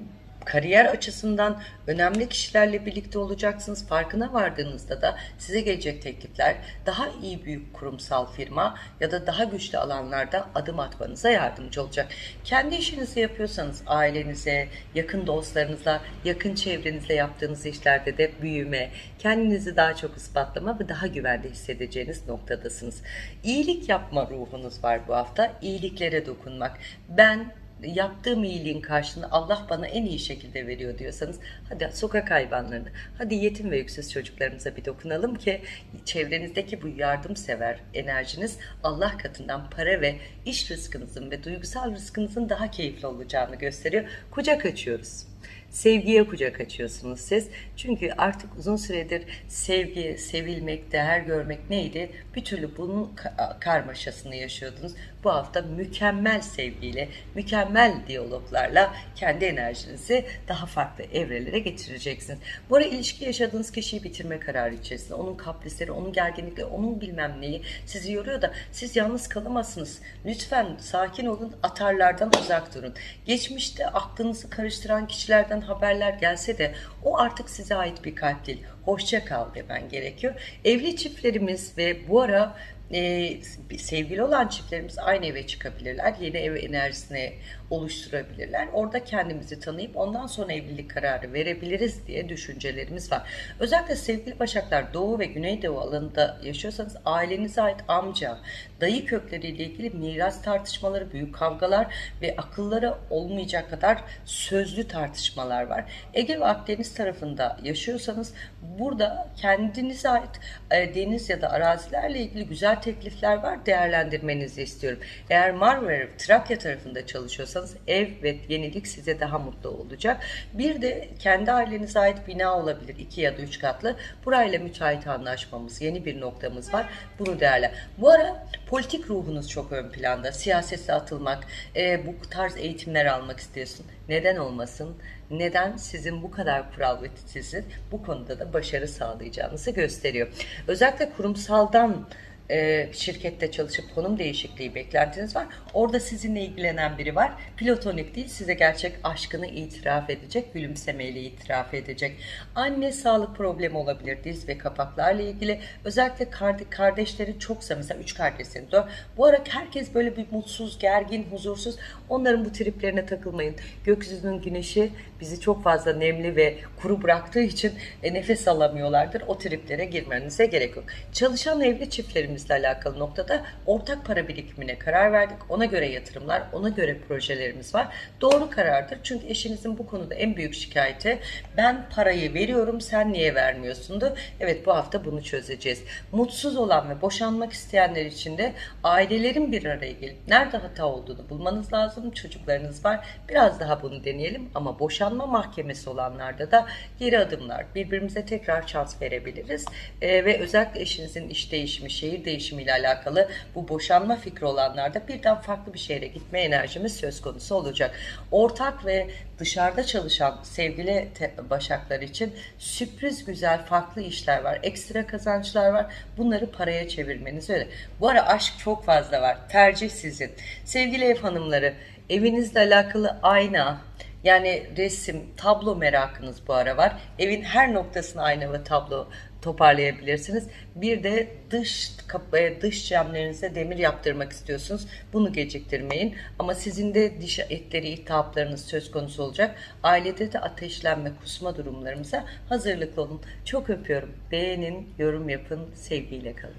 kariyer açısından önemli kişilerle birlikte olacaksınız. Farkına vardığınızda da size gelecek teklifler daha iyi büyük kurumsal firma ya da daha güçlü alanlarda adım atmanıza yardımcı olacak. Kendi işinizi yapıyorsanız ailenize, yakın dostlarınızla, yakın çevrenizle yaptığınız işlerde de büyüme, kendinizi daha çok ispatlama ve daha güvende hissedeceğiniz noktadasınız. İyilik yapma ruhunuz var bu hafta. İyiliklere dokunmak. Ben yaptığım iyiliğin karşılığını Allah bana en iyi şekilde veriyor diyorsanız hadi sokak hayvanlarına, hadi yetim ve yüksüz çocuklarımıza bir dokunalım ki çevrenizdeki bu yardımsever enerjiniz Allah katından para ve iş rızkınızın ve duygusal rızkınızın daha keyifli olacağını gösteriyor. Kucak açıyoruz. Sevgiye kucak açıyorsunuz siz. Çünkü artık uzun süredir sevgi, sevilmek, değer görmek neydi? Bir türlü bunun ka- karmaşasını yaşıyordunuz. Bu hafta mükemmel sevgiyle, mükemmel diyaloglarla kendi enerjinizi daha farklı evrelere getireceksiniz. Bu ara ilişki yaşadığınız kişiyi bitirme kararı içerisinde. Onun kaprisleri, onun gerginlikleri, onun bilmem neyi sizi yoruyor da siz yalnız kalamazsınız. Lütfen sakin olun, atarlardan uzak durun. Geçmişte aklınızı karıştıran kişilerden haberler gelse de o artık size ait bir kalp değil. Hoşça kal demen gerekiyor. Evli çiftlerimiz ve bu ara e, sevgili olan çiftlerimiz aynı eve çıkabilirler. Yeni ev enerjisini oluşturabilirler. Orada kendimizi tanıyıp ondan sonra evlilik kararı verebiliriz diye düşüncelerimiz var. Özellikle sevgili Başaklar Doğu ve Güneydoğu alanında yaşıyorsanız ailenize ait amca, dayı kökleriyle ilgili miras tartışmaları, büyük kavgalar ve akıllara olmayacak kadar sözlü tartışmalar var. Ege ve Akdeniz tarafında yaşıyorsanız burada kendinize ait e, deniz ya da arazilerle ilgili güzel teklifler var. Değerlendirmenizi istiyorum. Eğer Marmara, Trakya tarafında çalışıyorsanız ev ve yenilik size daha mutlu olacak. Bir de kendi ailenize ait bina olabilir. iki ya da üç katlı. Burayla müteahhit anlaşmamız, yeni bir noktamız var. Bunu değerle. Bu ara politik ruhunuz çok ön planda. Siyasete atılmak, e, bu tarz eğitimler almak istiyorsun. Neden olmasın? Neden sizin bu kadar kural ve titizin bu konuda da başarı sağlayacağınızı gösteriyor. Özellikle kurumsaldan e, şirkette çalışıp konum değişikliği beklentiniz var. Orada sizinle ilgilenen biri var. Platonik değil size gerçek aşkını itiraf edecek, gülümsemeyle itiraf edecek. Anne sağlık problemi olabilir diz ve kapaklarla ilgili. Özellikle kardeşleri çoksa mesela üç kardeşseniz o. Bu ara herkes böyle bir mutsuz, gergin, huzursuz. Onların bu triplerine takılmayın. Gökyüzünün güneşi bizi çok fazla nemli ve kuru bıraktığı için e, nefes alamıyorlardır. O triplere girmenize gerek yok. Çalışan evli çiftlerimizle alakalı noktada ortak para birikimine karar verdik. Ona göre yatırımlar, ona göre projelerimiz var. Doğru karardır. Çünkü eşinizin bu konuda en büyük şikayeti ben parayı veriyorum sen niye vermiyorsundu. Evet bu hafta bunu çözeceğiz. Mutsuz olan ve boşanmak isteyenler için de ailelerin bir araya gelip nerede hata olduğunu bulmanız lazım. Çocuklarınız var. Biraz daha bunu deneyelim ama boşanma mahkemesi olanlarda da geri adımlar. Birbirimize tekrar şans verebiliriz. Ee, ve özellikle eşinizin iş değişimi, şehir değişimiyle alakalı bu boşanma fikri olanlarda birden farklı bir şehre gitme enerjimiz söz konusu olacak. Ortak ve dışarıda çalışan sevgili başaklar için sürpriz güzel farklı işler var. Ekstra kazançlar var. Bunları paraya çevirmeniz öyle. Bu ara aşk çok fazla var. Tercih sizin. Sevgili ev hanımları evinizle alakalı ayna, yani resim, tablo merakınız bu ara var. Evin her noktasına ayna ve tablo toparlayabilirsiniz. Bir de dış kapıya, dış camlarınıza demir yaptırmak istiyorsunuz. Bunu geciktirmeyin. Ama sizin de diş etleri, iltihaplarınız söz konusu olacak. Ailede de ateşlenme, kusma durumlarımıza hazırlıklı olun. Çok öpüyorum. Beğenin, yorum yapın, sevgiyle kalın.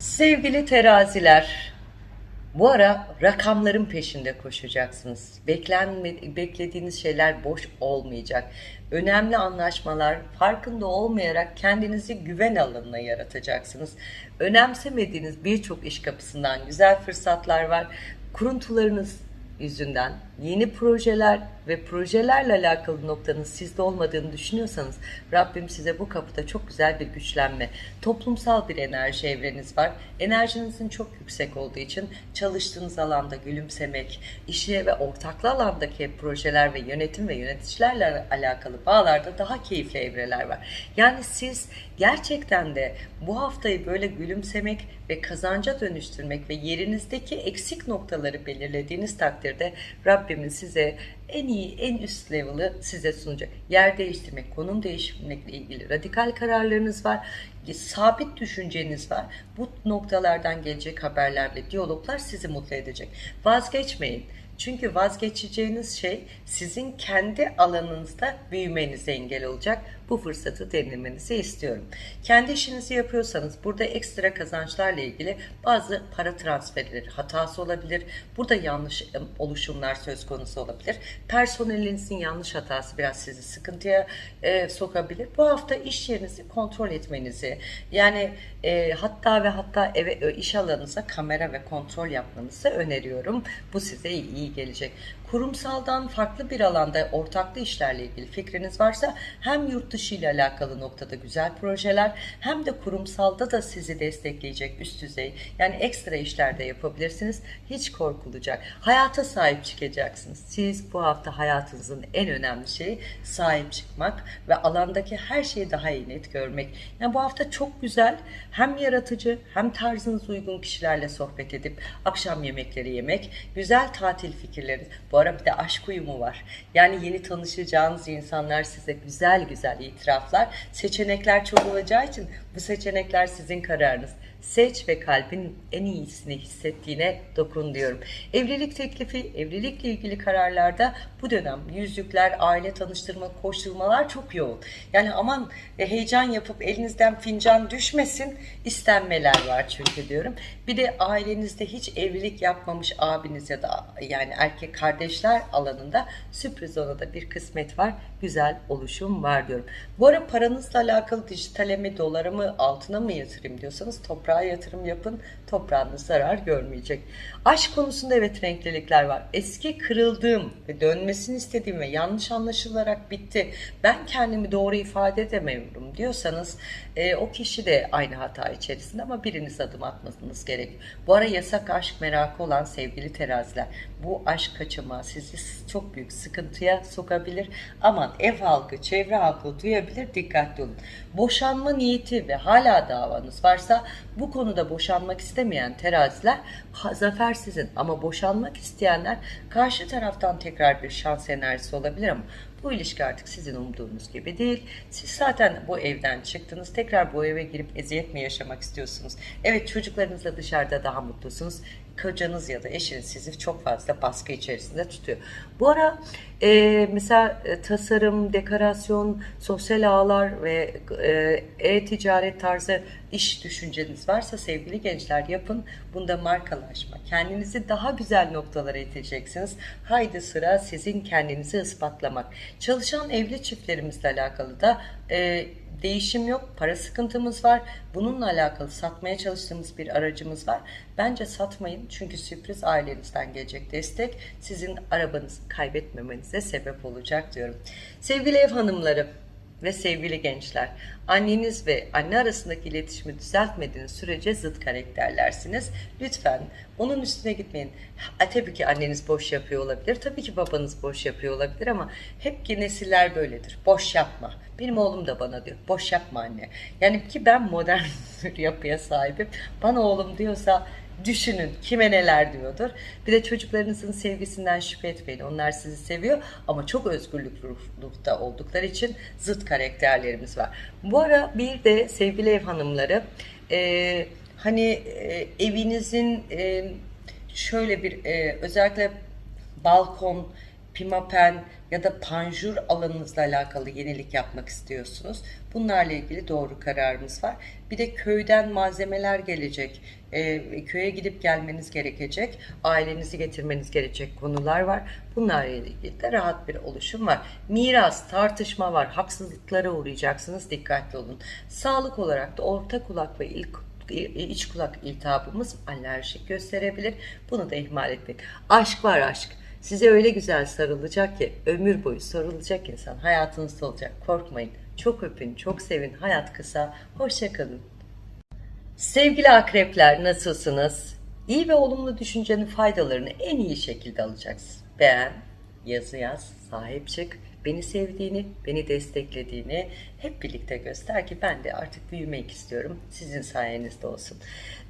Sevgili teraziler, bu ara rakamların peşinde koşacaksınız. Beklenme, beklediğiniz şeyler boş olmayacak. Önemli anlaşmalar farkında olmayarak kendinizi güven alanına yaratacaksınız. Önemsemediğiniz birçok iş kapısından güzel fırsatlar var. Kuruntularınız yüzünden yeni projeler ve projelerle alakalı noktanın sizde olmadığını düşünüyorsanız Rabbim size bu kapıda çok güzel bir güçlenme, toplumsal bir enerji evreniz var. Enerjinizin çok yüksek olduğu için çalıştığınız alanda gülümsemek, işe ve ortaklı alandaki projeler ve yönetim ve yöneticilerle alakalı bağlarda daha keyifli evreler var. Yani siz gerçekten de bu haftayı böyle gülümsemek ve kazanca dönüştürmek ve yerinizdeki eksik noktaları belirlediğiniz takdirde Rabbimin size en iyi, en üst level'ı size sunacak. Yer değiştirmek, konum değiştirmekle ilgili radikal kararlarınız var. Sabit düşünceniz var. Bu noktalardan gelecek haberler ve diyaloglar sizi mutlu edecek. Vazgeçmeyin. Çünkü vazgeçeceğiniz şey sizin kendi alanınızda büyümenize engel olacak. Bu fırsatı denemenizi istiyorum. Kendi işinizi yapıyorsanız burada ekstra kazançlarla ilgili bazı para transferleri hatası olabilir. Burada yanlış oluşumlar söz konusu olabilir. Personelinizin yanlış hatası biraz sizi sıkıntıya e, sokabilir. Bu hafta iş yerinizi kontrol etmenizi yani e, hatta ve hatta eve iş alanınıza kamera ve kontrol yapmanızı öneriyorum. Bu size iyi gelecek. Kurumsaldan farklı bir alanda ortaklı işlerle ilgili fikriniz varsa hem yurt dışı ile alakalı noktada güzel projeler hem de kurumsalda da sizi destekleyecek üst düzey yani ekstra işlerde yapabilirsiniz. Hiç korkulacak. Hayata sahip çıkacaksınız. Siz bu hafta hayatınızın en önemli şeyi sahip çıkmak ve alandaki her şeyi daha iyi net görmek. Yani bu hafta çok güzel hem yaratıcı hem tarzınız uygun kişilerle sohbet edip akşam yemekleri yemek, güzel tatil fikirleri. Bu ara bir de aşk uyumu var. Yani yeni tanışacağınız insanlar size güzel güzel itiraflar, seçenekler çok olacağı için bu seçenekler sizin kararınız. Seç ve kalbin en iyisini hissettiğine dokun diyorum. Evlilik teklifi, evlilikle ilgili kararlarda bu dönem yüzükler, aile tanıştırma, koşturmalar çok yoğun. Yani aman e, heyecan yapıp elinizden fincan düşmesin istenmeler var çünkü diyorum. Bir de ailenizde hiç evlilik yapmamış abiniz ya da yani erkek kardeşler alanında sürpriz ona da bir kısmet var. Güzel oluşum var diyorum. Bu ara paranızla alakalı dijitale mi, dolara mı, altına mı yatırayım diyorsanız toprağa yatırım yapın. Toprağınız zarar görmeyecek. Aşk konusunda evet renklilikler var. Eski kırıldığım ve dönmesini istediğim ve yanlış anlaşılarak bitti. Ben kendimi doğru ifade edemiyorum diyorsanız e, o kişi de aynı hata içerisinde ama biriniz adım atmanız gerek. Bu ara yasak aşk merakı olan sevgili teraziler bu aşk kaçama sizi çok büyük sıkıntıya sokabilir. Aman ev halkı, çevre halkı duyabilir dikkatli olun. Boşanma niyeti ve hala davanız varsa bu konuda boşanmak istemeyen teraziler zafer sizin ama boşanmak isteyenler karşı taraftan tekrar bir şans enerjisi olabilir ama bu ilişki artık sizin umduğunuz gibi değil. Siz zaten bu evden çıktınız. Tekrar bu eve girip eziyet mi yaşamak istiyorsunuz? Evet çocuklarınızla dışarıda daha mutlusunuz kocanız ya da eşiniz sizi çok fazla baskı içerisinde tutuyor. Bu ara e, mesela e, tasarım, dekorasyon, sosyal ağlar ve e, e-ticaret tarzı iş düşünceniz varsa sevgili gençler yapın. Bunda markalaşma. Kendinizi daha güzel noktalara iteceksiniz. Haydi sıra sizin kendinizi ispatlamak. Çalışan evli çiftlerimizle alakalı da e, değişim yok, para sıkıntımız var. Bununla alakalı satmaya çalıştığımız bir aracımız var. Bence satmayın çünkü sürpriz ailenizden gelecek destek sizin arabanızı kaybetmemenize sebep olacak diyorum. Sevgili ev hanımları, ve sevgili gençler, anneniz ve anne arasındaki iletişimi düzeltmediğiniz sürece zıt karakterlersiniz. Lütfen onun üstüne gitmeyin. Ha, tabii ki anneniz boş yapıyor olabilir, tabii ki babanız boş yapıyor olabilir ama hep ki nesiller böyledir. Boş yapma. Benim oğlum da bana diyor, boş yapma anne. Yani ki ben modern bir *laughs* yapıya sahibim. Bana oğlum diyorsa Düşünün kime neler diyordur. Bir de çocuklarınızın sevgisinden şüphe etmeyin. Onlar sizi seviyor ama çok özgürlük ruhta oldukları için zıt karakterlerimiz var. Bu ara bir de sevgili ev hanımları e, hani e, evinizin e, şöyle bir e, özellikle balkon, pimapen ya da panjur alanınızla alakalı yenilik yapmak istiyorsunuz. Bunlarla ilgili doğru kararımız var. Bir de köyden malzemeler gelecek. E, köye gidip gelmeniz gerekecek. Ailenizi getirmeniz gerekecek konular var. Bunlarla ilgili de rahat bir oluşum var. Miras, tartışma var. Haksızlıklara uğrayacaksınız. Dikkatli olun. Sağlık olarak da orta kulak ve ilk iç kulak iltihabımız alerjik gösterebilir. Bunu da ihmal etmeyin. Aşk var aşk. Size öyle güzel sarılacak ki ömür boyu sarılacak insan hayatınızda olacak. Korkmayın. Çok öpün, çok sevin. Hayat kısa. Hoşçakalın. Sevgili akrepler nasılsınız? İyi ve olumlu düşüncenin faydalarını en iyi şekilde alacaksın. Beğen, yazı yaz, sahip çık beni sevdiğini, beni desteklediğini hep birlikte göster ki ben de artık büyümek istiyorum. Sizin sayenizde olsun.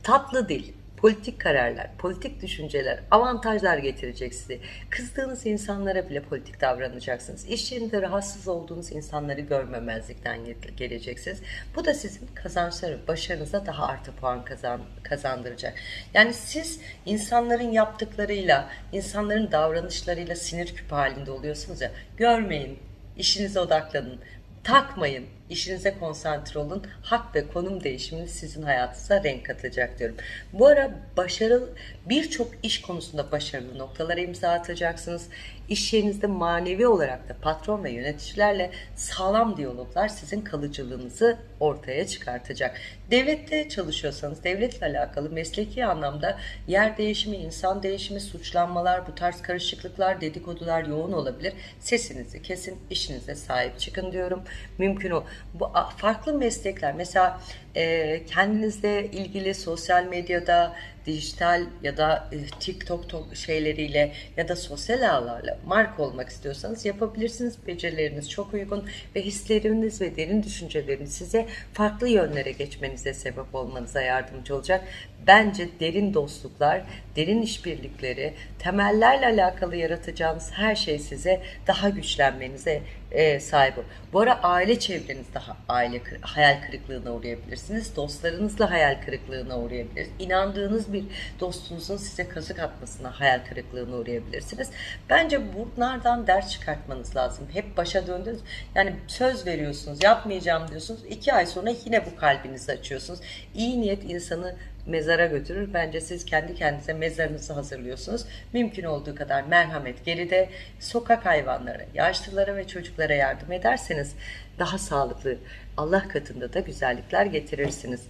Tatlı dil, politik kararlar, politik düşünceler, avantajlar getirecek size. Kızdığınız insanlara bile politik davranacaksınız. İş yerinde rahatsız olduğunuz insanları görmemezlikten geleceksiniz. Bu da sizin kazançları, başarınıza daha artı puan kazan, kazandıracak. Yani siz insanların yaptıklarıyla, insanların davranışlarıyla sinir küpü halinde oluyorsunuz ya, görmeyin, işinize odaklanın, takmayın işinize konsantre olun. Hak ve konum değişimini sizin hayatınıza renk katacak diyorum. Bu ara başarılı birçok iş konusunda başarılı noktalara imza atacaksınız. İş yerinizde manevi olarak da patron ve yöneticilerle sağlam diyaloglar sizin kalıcılığınızı ortaya çıkartacak. Devlette çalışıyorsanız devletle alakalı mesleki anlamda yer değişimi, insan değişimi, suçlanmalar, bu tarz karışıklıklar, dedikodular yoğun olabilir. Sesinizi kesin, işinize sahip çıkın diyorum. Mümkün o bu farklı meslekler mesela e, kendinizle ilgili sosyal medyada dijital ya da e, TikTok şeyleriyle ya da sosyal ağlarla marka olmak istiyorsanız yapabilirsiniz. Becerileriniz çok uygun ve hisleriniz ve derin düşünceleriniz size farklı yönlere geçmenize sebep olmanıza yardımcı olacak. Bence derin dostluklar, derin işbirlikleri, temellerle alakalı yaratacağınız her şey size daha güçlenmenize e, sahip. Bu ara aile çevreniz daha aile hayal kırıklığına uğrayabilirsiniz. Dostlarınızla hayal kırıklığına uğrayabilirsiniz. İnandığınız bir dostunuzun size kazık atmasına hayal kırıklığına uğrayabilirsiniz. Bence bunlardan ders çıkartmanız lazım. Hep başa döndünüz. Yani söz veriyorsunuz, yapmayacağım diyorsunuz. İki ay sonra yine bu kalbinizi açıyorsunuz. İyi niyet insanı mezara götürür. Bence siz kendi kendinize mezarınızı hazırlıyorsunuz. Mümkün olduğu kadar merhamet geride sokak hayvanlara, yaşlılara ve çocuklara yardım ederseniz daha sağlıklı Allah katında da güzellikler getirirsiniz.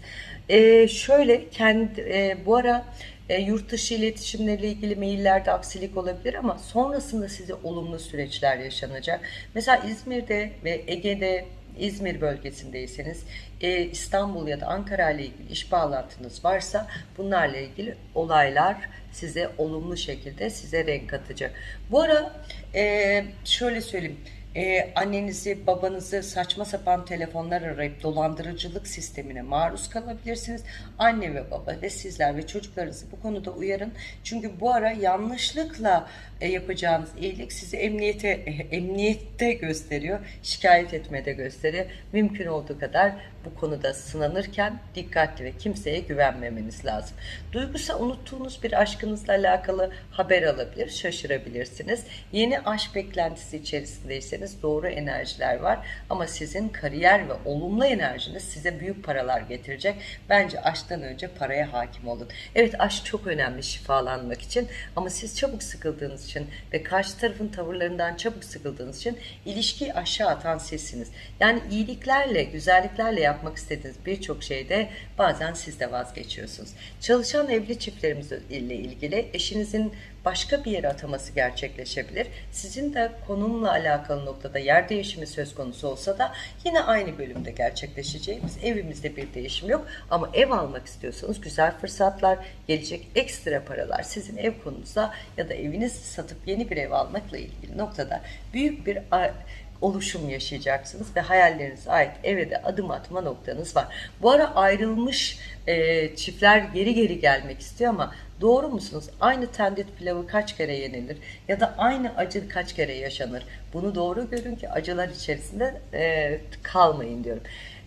Ee, şöyle kendi e, bu ara e, yurt dışı iletişimleriyle ilgili maillerde aksilik olabilir ama sonrasında size olumlu süreçler yaşanacak. Mesela İzmir'de ve Ege'de İzmir bölgesindeyseniz İstanbul ya da Ankara ile ilgili iş bağlantınız varsa bunlarla ilgili olaylar size olumlu şekilde size renk katacak. Bu ara şöyle söyleyeyim e, annenizi, babanızı saçma sapan telefonlar arayıp dolandırıcılık sistemine maruz kalabilirsiniz. Anne ve baba ve sizler ve çocuklarınızı bu konuda uyarın. Çünkü bu ara yanlışlıkla e, yapacağınız iyilik sizi emniyete e, *laughs* emniyette gösteriyor, şikayet etmede gösteriyor. Mümkün olduğu kadar bu konuda sınanırken dikkatli ve kimseye güvenmemeniz lazım. Duygusal unuttuğunuz bir aşkınızla alakalı haber alabilir, şaşırabilirsiniz. Yeni aşk beklentisi içerisindeyseniz doğru enerjiler var ama sizin kariyer ve olumlu enerjiniz size büyük paralar getirecek. Bence aşktan önce paraya hakim olun. Evet aşk çok önemli şifalanmak için ama siz çabuk sıkıldığınız için ve karşı tarafın tavırlarından çabuk sıkıldığınız için ilişkiyi aşağı atan sizsiniz. Yani iyiliklerle, güzelliklerle yapmak istediğiniz birçok şeyde bazen siz de vazgeçiyorsunuz. Çalışan evli çiftlerimiz ile ilgili eşinizin başka bir yere ataması gerçekleşebilir. Sizin de konumla alakalı noktada yer değişimi söz konusu olsa da yine aynı bölümde gerçekleşeceğimiz evimizde bir değişim yok. Ama ev almak istiyorsanız güzel fırsatlar, gelecek ekstra paralar sizin ev konunuza ya da evinizi satıp yeni bir ev almakla ilgili noktada büyük bir oluşum yaşayacaksınız ve hayallerinize ait eve de adım atma noktanız var. Bu ara ayrılmış e, çiftler geri geri gelmek istiyor ama doğru musunuz? Aynı tendit pilavı kaç kere yenilir ya da aynı acı kaç kere yaşanır? Bunu doğru görün ki acılar içerisinde e, kalmayın diyorum.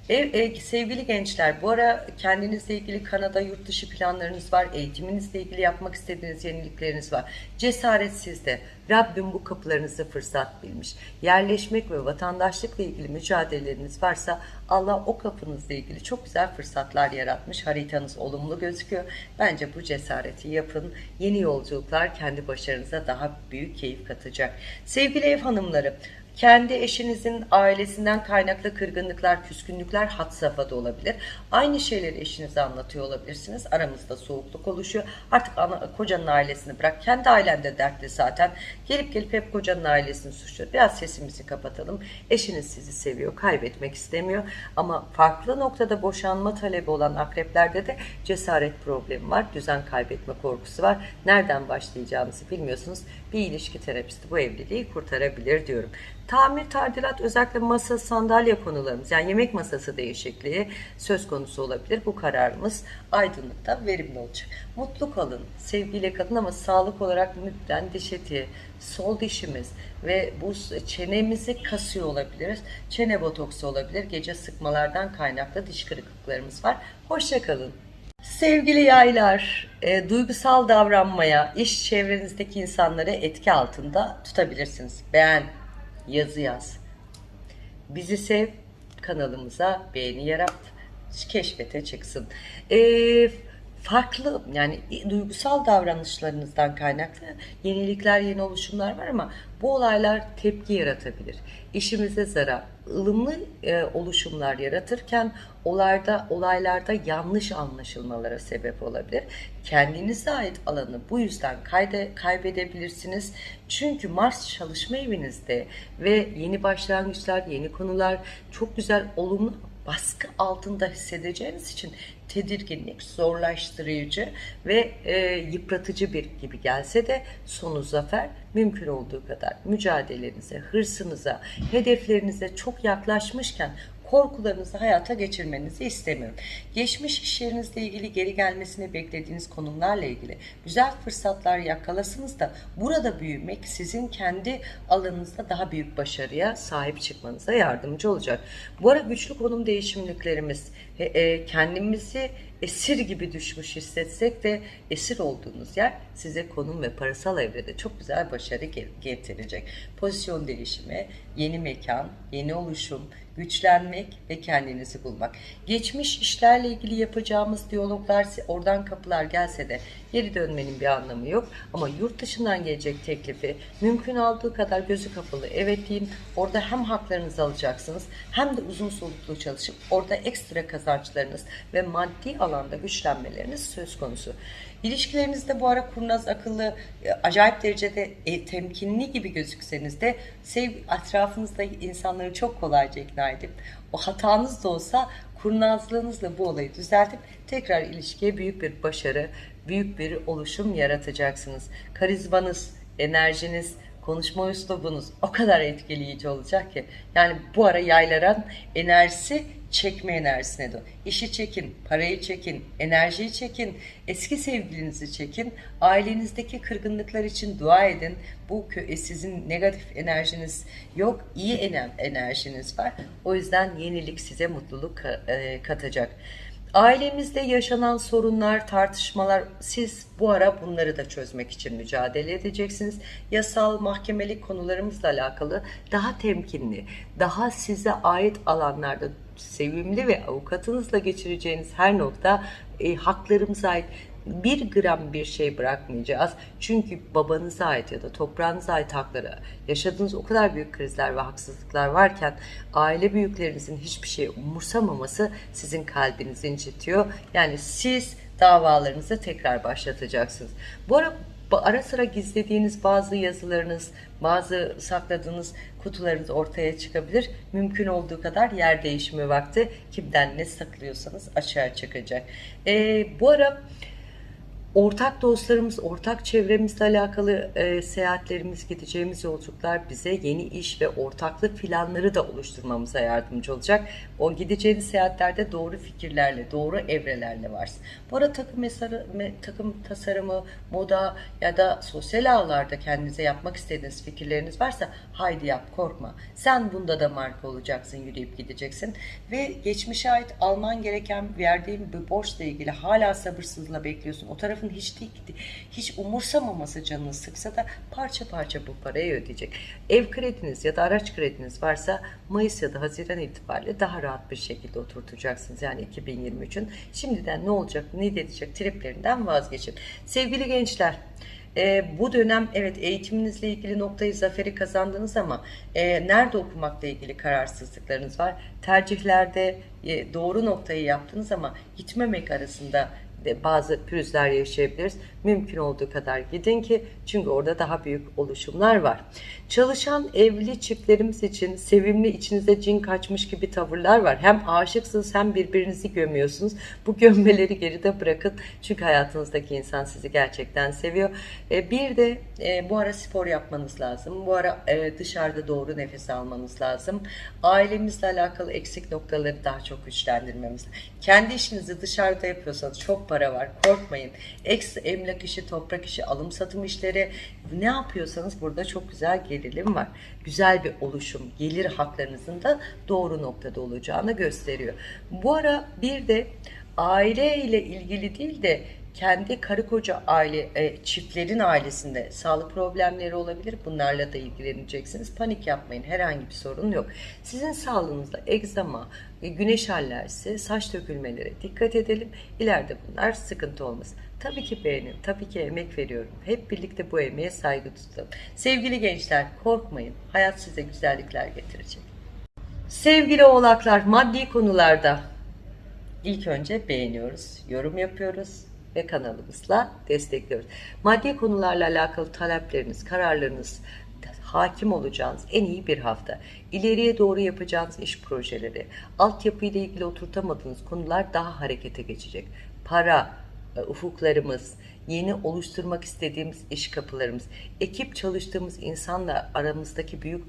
Ev, e, sevgili gençler bu ara kendinizle ilgili Kanada yurt dışı planlarınız var. Eğitiminizle ilgili yapmak istediğiniz yenilikleriniz var. Cesaret sizde. Rabbim bu kapılarınızı fırsat bilmiş. Yerleşmek ve vatandaşlıkla ilgili mücadeleleriniz varsa Allah o kapınızla ilgili çok güzel fırsatlar yaratmış. Haritanız olumlu gözüküyor. Bence bu cesareti yapın. Yeni yolculuklar kendi başarınıza daha büyük keyif katacak. Sevgili ev hanımları, kendi eşinizin ailesinden kaynaklı kırgınlıklar, küskünlükler hat safhada olabilir. Aynı şeyleri eşinize anlatıyor olabilirsiniz. Aramızda soğukluk oluşuyor. Artık ana, kocanın ailesini bırak. Kendi ailende dertli zaten. Gelip gelip hep kocanın ailesini suçluyor. Biraz sesimizi kapatalım. Eşiniz sizi seviyor, kaybetmek istemiyor. Ama farklı noktada boşanma talebi olan akreplerde de cesaret problemi var. Düzen kaybetme korkusu var. Nereden başlayacağınızı bilmiyorsunuz. Bir ilişki terapisti bu evliliği kurtarabilir diyorum. Tamir, tadilat özellikle masa, sandalye konularımız yani yemek masası değişikliği söz konusu olabilir. Bu kararımız aydınlıkta verimli olacak. Mutlu kalın, sevgiyle kalın ama sağlık olarak lütfen diş eti, sol dişimiz ve bu çenemizi kasıyor olabiliriz. Çene botoksu olabilir. Gece sıkmalardan kaynaklı diş kırıklıklarımız var. Hoşça kalın. Sevgili yaylar, e, duygusal davranmaya, iş çevrenizdeki insanları etki altında tutabilirsiniz. Beğen, yazı yaz. Bizi sev, kanalımıza beğeni yarat, keşfete çıksın. E, farklı yani duygusal davranışlarınızdan kaynaklı yenilikler, yeni oluşumlar var ama bu olaylar tepki yaratabilir. İşimize zarar, ılımlı e, oluşumlar yaratırken olayda olaylarda yanlış anlaşılmalara sebep olabilir. Kendinize ait alanı bu yüzden kayde, kaybedebilirsiniz. Çünkü Mars çalışma evinizde ve yeni başlangıçlar, yeni konular çok güzel olumlu baskı altında hissedeceğiniz için tedirginlik, zorlaştırıcı ve e, yıpratıcı bir gibi gelse de sonu zafer mümkün olduğu kadar. Mücadelenize, hırsınıza, hedeflerinize çok yaklaşmışken korkularınızı hayata geçirmenizi istemiyorum. Geçmiş iş ilgili geri gelmesini beklediğiniz konumlarla ilgili güzel fırsatlar yakalasınız da burada büyümek sizin kendi alanınızda daha büyük başarıya sahip çıkmanıza yardımcı olacak. Bu ara güçlü konum değişimliklerimiz e, kendimizi esir gibi düşmüş hissetsek de esir olduğunuz yer size konum ve parasal evrede çok güzel başarı getirecek. Pozisyon değişimi, yeni mekan, yeni oluşum, güçlenmek ve kendinizi bulmak. Geçmiş işlerle ilgili yapacağımız diyaloglar oradan kapılar gelse de geri dönmenin bir anlamı yok. Ama yurt dışından gelecek teklifi mümkün olduğu kadar gözü kapalı evet deyin. Orada hem haklarınızı alacaksınız hem de uzun soluklu çalışıp orada ekstra kazançlarınız ve maddi alanda güçlenmeleriniz söz konusu. İlişkilerinizde bu ara kurnaz, akıllı, e, acayip derecede e, temkinli gibi gözükseniz de sev etrafınızda insanları çok kolayca ikna edip o hatanız da olsa kurnazlığınızla bu olayı düzeltip tekrar ilişkiye büyük bir başarı, büyük bir oluşum yaratacaksınız. Karizmanız, enerjiniz, konuşma üslubunuz o kadar etkileyici olacak ki. Yani bu ara yaylaran enerjisi çekme enerjisine de. İşi çekin, parayı çekin, enerjiyi çekin, eski sevgilinizi çekin, ailenizdeki kırgınlıklar için dua edin. Bu e, sizin negatif enerjiniz yok, iyi enerjiniz var. O yüzden yenilik size mutluluk e, katacak. Ailemizde yaşanan sorunlar, tartışmalar siz bu ara bunları da çözmek için mücadele edeceksiniz. Yasal, mahkemelik konularımızla alakalı daha temkinli, daha size ait alanlarda sevimli ve avukatınızla geçireceğiniz her nokta e, haklarımıza ait bir gram bir şey bırakmayacağız. Çünkü babanıza ait ya da toprağınıza ait hakları yaşadığınız o kadar büyük krizler ve haksızlıklar varken aile büyüklerinizin hiçbir şey umursamaması sizin kalbinizi incitiyor. Yani siz davalarınızı tekrar başlatacaksınız. Bu ara ara sıra gizlediğiniz bazı yazılarınız, bazı sakladığınız kutularınız ortaya çıkabilir. Mümkün olduğu kadar yer değişimi vakti kimden ne saklıyorsanız açığa çıkacak. Ee, bu ara ortak dostlarımız, ortak çevremizle alakalı e, seyahatlerimiz, gideceğimiz yolculuklar bize yeni iş ve ortaklık planları da oluşturmamıza yardımcı olacak. O gideceğiniz seyahatlerde doğru fikirlerle, doğru evrelerle varsın. Bu arada takım, mesarı, me, takım tasarımı, moda ya da sosyal ağlarda kendinize yapmak istediğiniz fikirleriniz varsa haydi yap, korkma. Sen bunda da marka olacaksın, yürüyüp gideceksin. Ve geçmişe ait alman gereken verdiğin bir borçla ilgili hala sabırsızlıkla bekliyorsun. O tarafı tarafın hiç değil, hiç umursamaması canını sıksa da parça parça bu parayı ödeyecek. Ev krediniz ya da araç krediniz varsa Mayıs ya da Haziran itibariyle daha rahat bir şekilde oturtacaksınız. Yani 2023'ün şimdiden ne olacak, ne edecek triplerinden vazgeçin. Sevgili gençler, e, bu dönem evet eğitiminizle ilgili noktayı zaferi kazandınız ama e, nerede okumakla ilgili kararsızlıklarınız var. Tercihlerde e, doğru noktayı yaptınız ama gitmemek arasında bazı pürüzler yaşayabiliriz. Mümkün olduğu kadar gidin ki çünkü orada daha büyük oluşumlar var. Çalışan evli çiftlerimiz için sevimli içinize cin kaçmış gibi tavırlar var. Hem aşıksınız hem birbirinizi gömüyorsunuz. Bu gömmeleri geride bırakın. Çünkü hayatınızdaki insan sizi gerçekten seviyor. E, bir de e, bu ara spor yapmanız lazım. Bu ara e, dışarıda doğru nefes almanız lazım. Ailemizle alakalı eksik noktaları daha çok güçlendirmemiz. Kendi işinizi dışarıda yapıyorsanız çok para var. Korkmayın. Eks emlak işi, toprak işi, alım satım işleri ne yapıyorsanız burada çok güzel gerilim var. Güzel bir oluşum, gelir haklarınızın da doğru noktada olacağını gösteriyor. Bu ara bir de aile ile ilgili değil de kendi karı koca aile e, çiftlerin ailesinde sağlık problemleri olabilir. Bunlarla da ilgileneceksiniz. Panik yapmayın. Herhangi bir sorun yok. Sizin sağlığınızda egzama, e, güneş alerjisi, saç dökülmelere dikkat edelim. İleride bunlar sıkıntı olmasın. Tabii ki beğenin, tabii ki emek veriyorum. Hep birlikte bu emeğe saygı tutalım. Sevgili gençler korkmayın. Hayat size güzellikler getirecek. Sevgili oğlaklar maddi konularda ilk önce beğeniyoruz, yorum yapıyoruz ve kanalımızla destekliyoruz. Maddi konularla alakalı talepleriniz, kararlarınız, hakim olacağınız en iyi bir hafta. İleriye doğru yapacağınız iş projeleri, altyapıyla ilgili oturtamadığınız konular daha harekete geçecek. Para, e, ufuklarımız, yeni oluşturmak istediğimiz iş kapılarımız, ekip çalıştığımız insanla aramızdaki büyük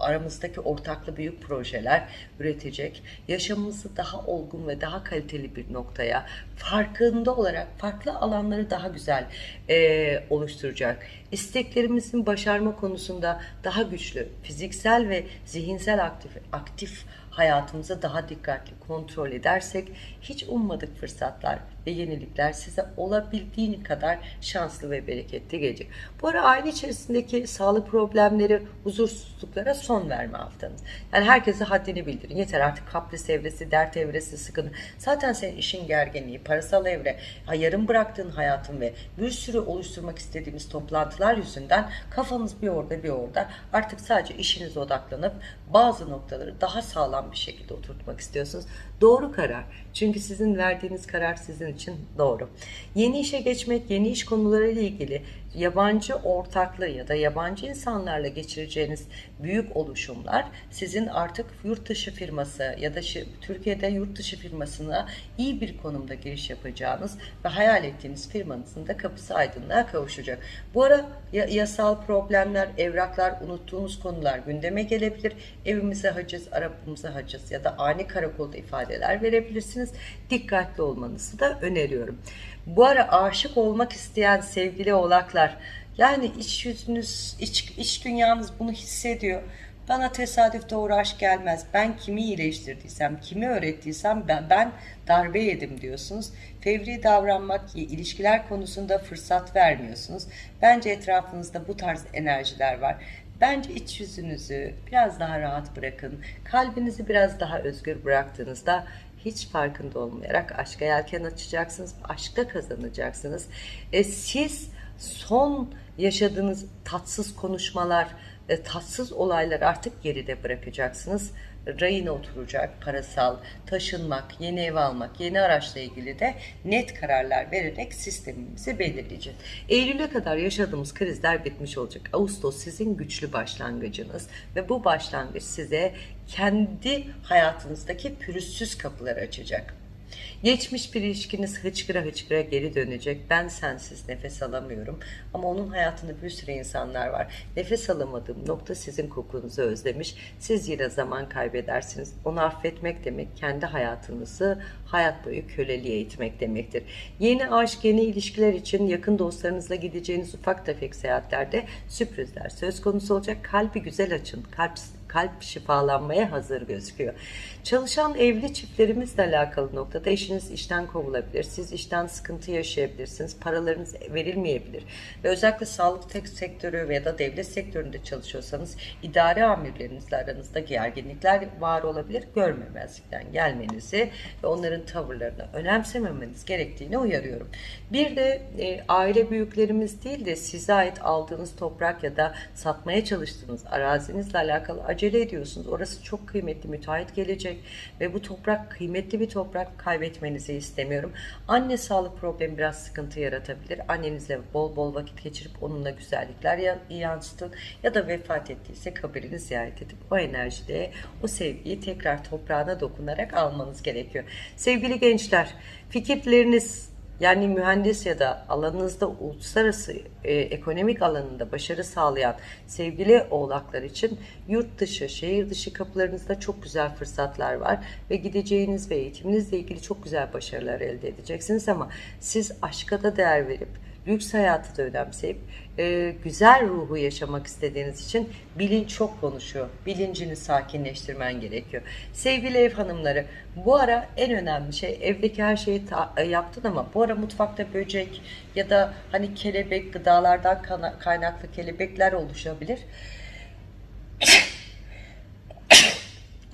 aramızdaki ortaklı büyük projeler üretecek. Yaşamımızı daha olgun ve daha kaliteli bir noktaya farkında olarak farklı alanları daha güzel e, oluşturacak. İsteklerimizin başarma konusunda daha güçlü, fiziksel ve zihinsel aktif, aktif hayatımızı daha dikkatli kontrol edersek hiç ummadık fırsatlar ve yenilikler size olabildiğini kadar şanslı ve bereketli gelecek. Bu ara aile içerisindeki sağlık problemleri, huzursuzluklara son verme haftanız. Yani herkese haddini bildirin. Yeter artık kapris evresi, dert evresi, sıkıntı. Zaten senin işin gerginliği, parasal evre, yarım bıraktığın hayatın ve bir sürü oluşturmak istediğimiz toplantılar yüzünden kafanız bir orada bir orada. Artık sadece işinize odaklanıp bazı noktaları daha sağlam bir şekilde oturtmak istiyorsunuz. Doğru karar. Çünkü sizin verdiğiniz karar sizin için doğru. Yeni işe geçmek, yeni iş konularıyla ilgili yabancı ortaklığı ya da yabancı insanlarla geçireceğiniz büyük oluşumlar sizin artık yurt dışı firması ya da Türkiye'de yurt dışı firmasına iyi bir konumda giriş yapacağınız ve hayal ettiğiniz firmanızın da kapısı aydınlığa kavuşacak. Bu ara ya- yasal problemler, evraklar, unuttuğunuz konular gündeme gelebilir. Evimize haciz, arabamıza haciz ya da ani karakolda ifadeler verebilirsiniz. Dikkatli olmanızı da öneriyorum. Bu ara aşık olmak isteyen sevgili oğlaklar yani iç yüzünüz, iç, iç dünyanız bunu hissediyor. Bana tesadüf doğru aşk gelmez. Ben kimi iyileştirdiysem, kimi öğrettiysem ben, ben darbe yedim diyorsunuz. Fevri davranmak, ilişkiler konusunda fırsat vermiyorsunuz. Bence etrafınızda bu tarz enerjiler var. Bence iç yüzünüzü biraz daha rahat bırakın. Kalbinizi biraz daha özgür bıraktığınızda hiç farkında olmayarak aşka yelken açacaksınız. Aşkta kazanacaksınız. E, siz son yaşadığınız tatsız konuşmalar, e, tatsız olaylar artık geride bırakacaksınız. Rayına oturacak, parasal, taşınmak, yeni ev almak, yeni araçla ilgili de net kararlar vererek sistemimizi belirleyeceğiz. Eylül'e kadar yaşadığımız krizler bitmiş olacak. Ağustos sizin güçlü başlangıcınız ve bu başlangıç size kendi hayatınızdaki pürüzsüz kapıları açacak. Geçmiş bir ilişkiniz hıçkıra hıçkıra geri dönecek. Ben sensiz nefes alamıyorum. Ama onun hayatında bir sürü insanlar var. Nefes alamadığım nokta sizin kokunuzu özlemiş. Siz yine zaman kaybedersiniz. Onu affetmek demek kendi hayatınızı hayat boyu köleliğe itmek demektir. Yeni aşk, yeni ilişkiler için yakın dostlarınızla gideceğiniz ufak tefek seyahatlerde sürprizler söz konusu olacak. Kalbi güzel açın. Kalp kalp şifalanmaya hazır gözüküyor. Çalışan evli çiftlerimizle alakalı noktada eşiniz işten kovulabilir. Siz işten sıkıntı yaşayabilirsiniz. Paralarınız verilmeyebilir. Ve özellikle sağlık tek sektörü veya da devlet sektöründe çalışıyorsanız idare amirlerinizle aranızda gerginlikler var olabilir. Görmemezlikten gelmenizi ve onların tavırlarını önemsememeniz gerektiğini uyarıyorum. Bir de e, aile büyüklerimiz değil de size ait aldığınız toprak ya da satmaya çalıştığınız arazinizle alakalı acele ediyorsunuz. Orası çok kıymetli müteahhit gelecek ve bu toprak kıymetli bir toprak kaybetmenizi istemiyorum. Anne sağlık problemi biraz sıkıntı yaratabilir. Annenizle bol bol vakit geçirip onunla güzellikler ya- yansıtın ya da vefat ettiyse kabirini ziyaret edip o enerjide o sevgiyi tekrar toprağına dokunarak almanız gerekiyor. Sevgili gençler, fikirleriniz yani mühendis ya da alanınızda uluslararası e, ekonomik alanında başarı sağlayan sevgili oğlaklar için yurt dışı, şehir dışı kapılarınızda çok güzel fırsatlar var ve gideceğiniz ve eğitiminizle ilgili çok güzel başarılar elde edeceksiniz. Ama siz aşka da değer verip lüks hayatı da önemseyip e, güzel ruhu yaşamak istediğiniz için bilinç çok konuşuyor. Bilincini sakinleştirmen gerekiyor. Sevgili ev hanımları, bu ara en önemli şey evdeki her şeyi e, yaptın ama bu ara mutfakta böcek ya da hani kelebek gıdalardan kaynaklı kelebekler oluşabilir.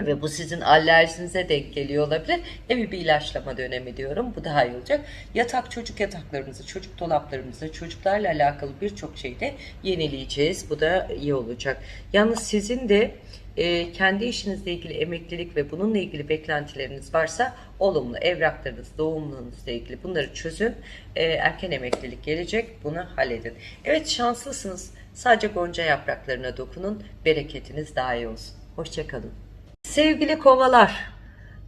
Ve bu sizin alerjinize denk geliyor olabilir. Evi bir ilaçlama dönemi diyorum. Bu daha iyi olacak. Yatak çocuk yataklarımızı, çocuk dolaplarımızı, çocuklarla alakalı birçok şeyi de yenileyeceğiz. Bu da iyi olacak. Yalnız sizin de e, kendi işinizle ilgili emeklilik ve bununla ilgili beklentileriniz varsa olumlu evraklarınız, doğumlarınızla ilgili bunları çözün. E, erken emeklilik gelecek. Bunu halledin. Evet şanslısınız. Sadece gonca yapraklarına dokunun. Bereketiniz daha iyi olsun. Hoşçakalın. Sevgili kovalar,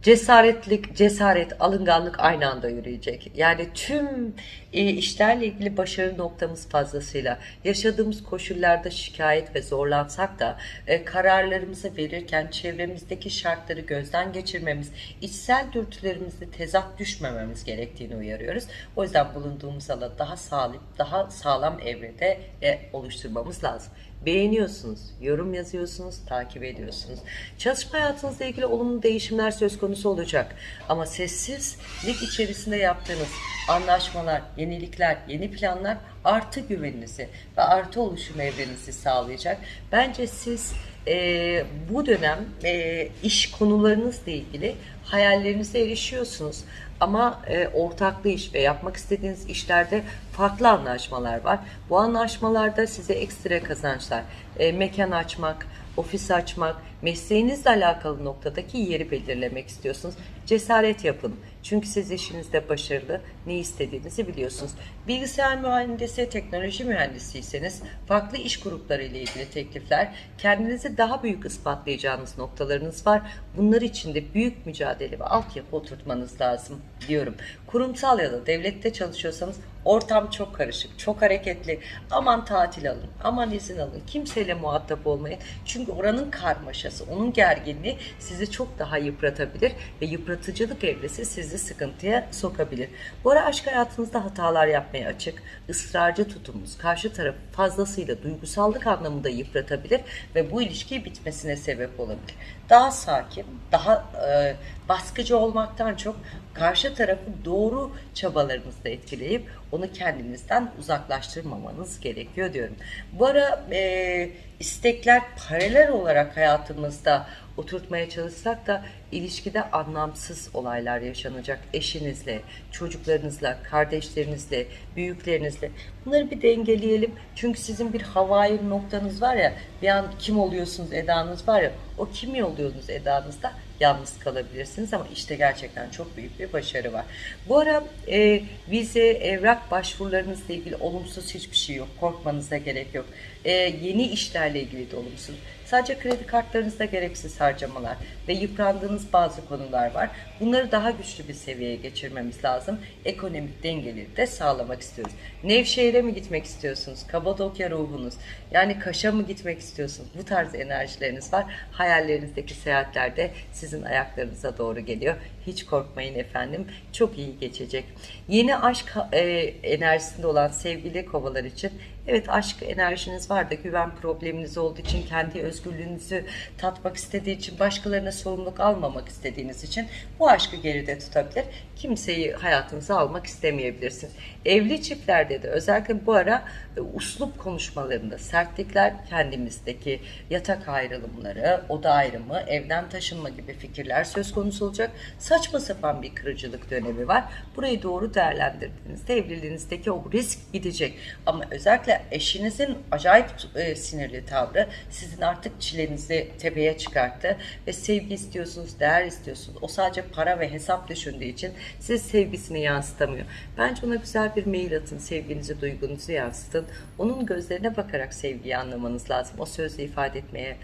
cesaretlik, cesaret, alınganlık aynı anda yürüyecek. Yani tüm e, işlerle ilgili başarı noktamız fazlasıyla yaşadığımız koşullarda şikayet ve zorlansak da e, kararlarımızı verirken çevremizdeki şartları gözden geçirmemiz, içsel dürtülerimizde tezat düşmememiz gerektiğini uyarıyoruz. O yüzden bulunduğumuz alanı daha sağlam, daha sağlam evrede e, oluşturmamız lazım. Beğeniyorsunuz, yorum yazıyorsunuz, takip ediyorsunuz. Çalışma hayatınızla ilgili olumlu değişimler söz konusu olacak. Ama sessizlik içerisinde yaptığınız anlaşmalar, yenilikler, yeni planlar artı güveninizi ve artı oluşum evrenizi sağlayacak. Bence siz e, bu dönem e, iş konularınızla ilgili hayallerinize erişiyorsunuz. Ama e, ortaklı iş ve yapmak istediğiniz işlerde farklı anlaşmalar var. Bu anlaşmalarda size ekstra kazançlar, e, mekan açmak, ofis açmak, mesleğinizle alakalı noktadaki yeri belirlemek istiyorsunuz. Cesaret yapın. Çünkü siz işinizde başarılı, ne istediğinizi biliyorsunuz. Bilgisayar mühendisi, teknoloji mühendisiyseniz farklı iş grupları ile ilgili teklifler, kendinizi daha büyük ispatlayacağınız noktalarınız var. Bunlar için de büyük mücadele ve altyapı oturtmanız lazım diyorum. Kurumsal ya da devlette çalışıyorsanız ortam çok karışık, çok hareketli. Aman tatil alın, aman izin alın. Kimseyle muhatap olmayın. Çünkü oranın karmaşası, onun gerginliği sizi çok daha yıpratabilir ve yıpratıcılık evresi sizi sıkıntıya sokabilir. Bu ara aşk hayatınızda hatalar yapmaya açık, ısrarcı tutumunuz karşı tarafı fazlasıyla duygusallık anlamında yıpratabilir ve bu ilişki bitmesine sebep olabilir. Daha sakin, daha e, baskıcı olmaktan çok karşı tarafı doğru çabalarınızla etkileyip onu kendinizden uzaklaştırmamanız gerekiyor diyorum. Bu ara e, istekler paralel olarak hayatımızda oturtmaya çalışsak da ilişkide anlamsız olaylar yaşanacak eşinizle, çocuklarınızla, kardeşlerinizle, büyüklerinizle. Bunları bir dengeleyelim. Çünkü sizin bir havai noktanız var ya, bir an kim oluyorsunuz edanız var ya, o kimi oluyorsunuz edanızda yalnız kalabilirsiniz ama işte gerçekten çok büyük bir başarı var. Bu ara e, vize, evrak başvurularınızla ilgili olumsuz hiçbir şey yok. Korkmanıza gerek yok. E, yeni işlerle ilgili de olumsuz. Sadece kredi kartlarınızda gereksiz harcamalar ve yıprandığınız bazı konular var. Bunları daha güçlü bir seviyeye geçirmemiz lazım. Ekonomik dengeleri de sağlamak istiyoruz. Nevşehir'e mi gitmek istiyorsunuz? Kapadokya ruhunuz. Yani Kaş'a mı gitmek istiyorsunuz? Bu tarz enerjileriniz var. Hayallerinizdeki seyahatlerde sizin ayaklarınıza doğru geliyor. Hiç korkmayın efendim. Çok iyi geçecek. Yeni aşk e, enerjisinde olan sevgili kovalar için Evet aşk enerjiniz var da güven probleminiz olduğu için kendi özgürlüğünüzü tatmak istediği için başkalarına sorumluluk almamak istediğiniz için bu aşkı geride tutabilir. Kimseyi hayatınıza almak istemeyebilirsiniz. Evli çiftlerde de özellikle bu ara e, uslup konuşmalarında sertlikler kendimizdeki yatak ayrılımları, oda ayrımı, evden taşınma gibi fikirler söz konusu olacak. Saçma sapan bir kırıcılık dönemi var. Burayı doğru değerlendirdiğinizde evliliğinizdeki o risk gidecek. Ama özellikle eşinizin acayip e, sinirli tavrı sizin artık çilenizi tepeye çıkarttı ve sevgi istiyorsunuz, değer istiyorsunuz. O sadece para ve hesap düşündüğü için siz sevgisini yansıtamıyor. Bence ona güzel bir mail atın, sevginizi, duygunuzu yansıtın. Onun gözlerine bakarak sevgiyi anlamanız lazım. O sözle ifade etmeye,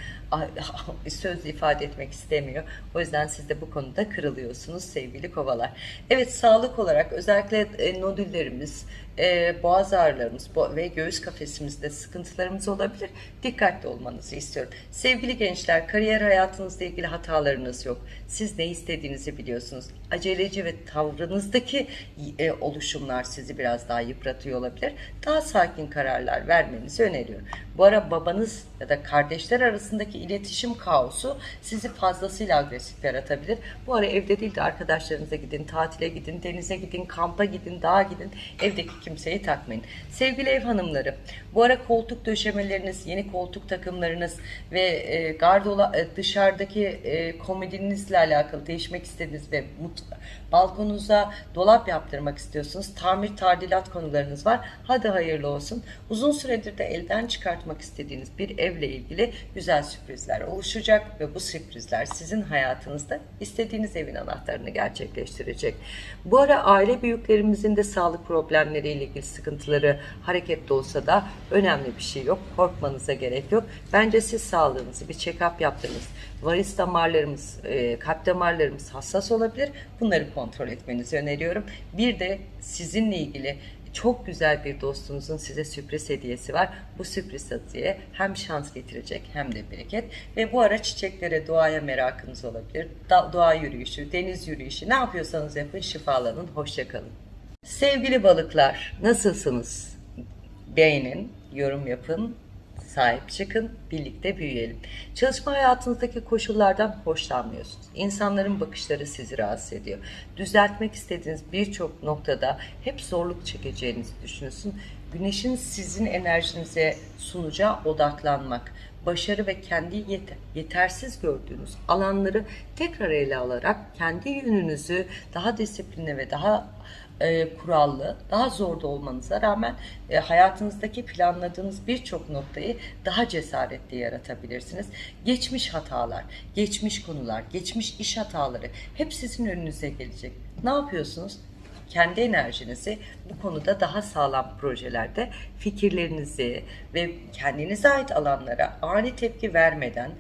*laughs* sözle ifade etmek istemiyor. O yüzden siz de bu konuda kırılıyorsunuz sevgili kovalar. Evet sağlık olarak özellikle e, nodüllerimiz, e, boğaz ağrılarımız bo- ve göğüs kafesimizde sıkıntılarımız olabilir. Dikkatli olmanızı istiyorum. Sevgili gençler, kariyer hayatınızla ilgili hatalarınız yok. Siz ne istediğinizi biliyorsunuz. Aceleci ve tavrınızdaki e, oluşumlar sizi biraz daha yıpratıyor olabilir. Daha sakin kararlar vermenizi öneriyorum. Bu ara babanız ya da kardeşler arasındaki iletişim kaosu sizi fazlasıyla agresif yaratabilir. Bu ara evde değil de arkadaşlarınıza gidin, tatile gidin, denize gidin, kampa gidin, dağa gidin. Evdeki kimseyi takmayın. Sevgili ev hanımları, bu ara koltuk döşemeleriniz, yeni koltuk takımlarınız ve e, gardola e, dışarıdaki e, komodinizle alakalı değişmek istediğiniz ve balkonunuza dolap yaptırmak istiyorsunuz. Tamir tadilat konularınız var. Hadi hayırlı olsun. Uzun süredir de elden çıkartmak istediğiniz bir evle ilgili güzel sürprizler oluşacak ve bu sürprizler sizin hayatınızda istediğiniz evin anahtarını gerçekleştirecek. Bu ara aile büyüklerimizin de sağlık problemleriyle ilgili sıkıntıları hareketli olsa da önemli bir şey yok. Korkmanıza gerek yok. Bence siz sağlığınızı bir check-up yaptınız. Varis damarlarımız, e, kalp damarlarımız hassas olabilir. Bunları kontrol etmenizi öneriyorum. Bir de sizinle ilgili çok güzel bir dostunuzun size sürpriz hediyesi var. Bu sürpriz hediye hem şans getirecek hem de bereket. Ve bu ara çiçeklere, doğaya merakınız olabilir. Doğa yürüyüşü, deniz yürüyüşü ne yapıyorsanız yapın şifalanın. Hoşçakalın. Sevgili balıklar nasılsınız? Beğenin, yorum yapın, sahip çıkın, birlikte büyüyelim. Çalışma hayatınızdaki koşullardan hoşlanmıyorsunuz. İnsanların bakışları sizi rahatsız ediyor. Düzeltmek istediğiniz birçok noktada hep zorluk çekeceğinizi düşünüyorsun. Güneşin sizin enerjinize sunacağı odaklanmak, başarı ve kendi yet- yetersiz gördüğünüz alanları tekrar ele alarak kendi yönünüzü daha disiplinli ve daha e, kurallı, daha zorda olmanıza rağmen e, hayatınızdaki planladığınız birçok noktayı daha cesaretli yaratabilirsiniz. Geçmiş hatalar, geçmiş konular, geçmiş iş hataları hep sizin önünüze gelecek. Ne yapıyorsunuz? kendi enerjinizi bu konuda daha sağlam projelerde fikirlerinizi ve kendinize ait alanlara ani tepki vermeden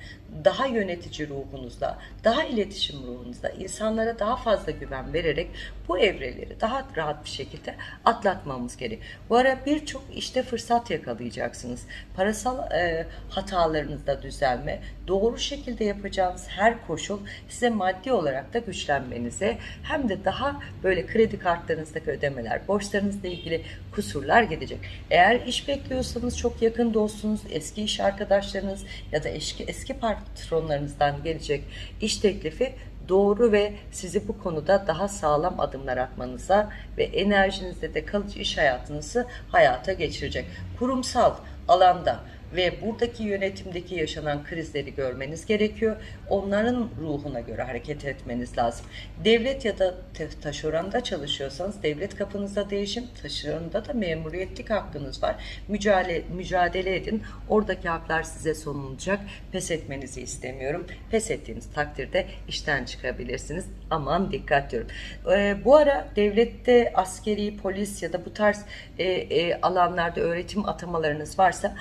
daha yönetici ruhunuzla, daha iletişim ruhunuzla insanlara daha fazla güven vererek bu evreleri daha rahat bir şekilde atlatmamız gerek. Bu ara birçok işte fırsat yakalayacaksınız. Parasal e, hatalarınızda düzelme, doğru şekilde yapacağınız her koşul size maddi olarak da güçlenmenize hem de daha böyle kredi kartlarınızdaki ödemeler, borçlarınızla ilgili kusurlar gidecek. Eğer iş bekliyorsanız çok yakın dostunuz, eski iş arkadaşlarınız ya da eski, eski patronlarınızdan gelecek iş teklifi doğru ve sizi bu konuda daha sağlam adımlar atmanıza ve enerjinizde de kalıcı iş hayatınızı hayata geçirecek. Kurumsal alanda ve buradaki yönetimdeki yaşanan krizleri görmeniz gerekiyor. Onların ruhuna göre hareket etmeniz lazım. Devlet ya da taşeronda çalışıyorsanız devlet kapınızda değişim, taşeronda da memuriyetlik hakkınız var. Mücadele, mücadele edin. Oradaki haklar size sunulacak. Pes etmenizi istemiyorum. Pes ettiğiniz takdirde işten çıkabilirsiniz. Aman dikkat diyorum. Ee, bu ara devlette askeri, polis ya da bu tarz e, e, alanlarda öğretim atamalarınız varsa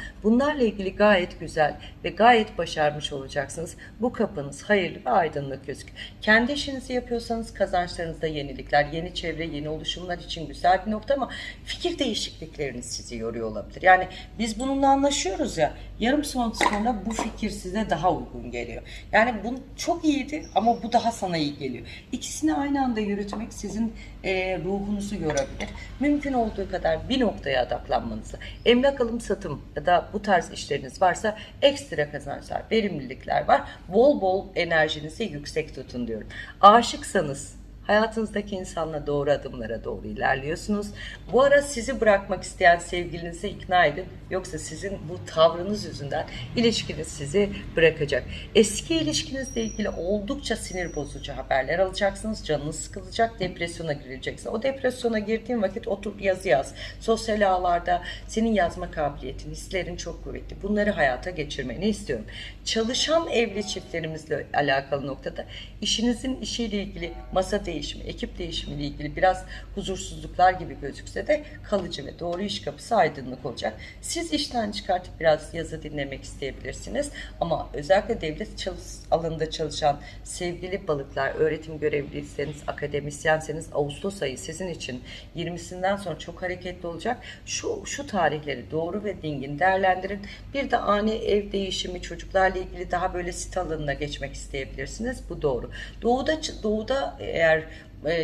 bunlarla ilgili gayet güzel ve gayet başarmış olacaksınız. Bu kapınız hayırlı ve aydınlık gözüküyor. Kendi işinizi yapıyorsanız kazançlarınızda yenilikler, yeni çevre, yeni oluşumlar için güzel bir nokta ama fikir değişiklikleriniz sizi yoruyor olabilir. Yani biz bununla anlaşıyoruz ya yarım saat sonra bu fikir size daha uygun geliyor. Yani bu çok iyiydi ama bu daha sana iyi geliyor. İkisini aynı anda yürütmek sizin e, ruhunuzu yorabilir. Mümkün olduğu kadar bir noktaya odaklanmanızı, emlak alım satım ya da bu tarz işleriniz varsa ekstra kazançlar, verimlilikler var. Bol bol enerjinizi yüksek tutun diyorum. Aşıksanız Hayatınızdaki insanla doğru adımlara doğru ilerliyorsunuz. Bu ara sizi bırakmak isteyen sevgilinizi ikna edin. Yoksa sizin bu tavrınız yüzünden ilişkiniz sizi bırakacak. Eski ilişkinizle ilgili oldukça sinir bozucu haberler alacaksınız. Canınız sıkılacak, depresyona gireceksiniz. O depresyona girdiğin vakit otur yazı yaz. Sosyal ağlarda senin yazma kabiliyetin, hislerin çok kuvvetli. Bunları hayata geçirmeni istiyorum. Çalışan evli çiftlerimizle alakalı noktada işinizin işiyle ilgili masa değişimi, ekip değişimiyle ilgili biraz huzursuzluklar gibi gözükse de kalıcı ve doğru iş kapısı aydınlık olacak. Siz işten çıkartıp biraz yazı dinlemek isteyebilirsiniz. Ama özellikle devlet alanında çalışan sevgili balıklar, öğretim görevliyseniz, akademisyenseniz Ağustos ayı sizin için 20'sinden sonra çok hareketli olacak. Şu, şu tarihleri doğru ve dingin değerlendirin. Bir de ani ev değişimi, çocuklarla ilgili daha böyle sit alanına geçmek isteyebilirsiniz. Bu doğru. Doğuda, doğuda eğer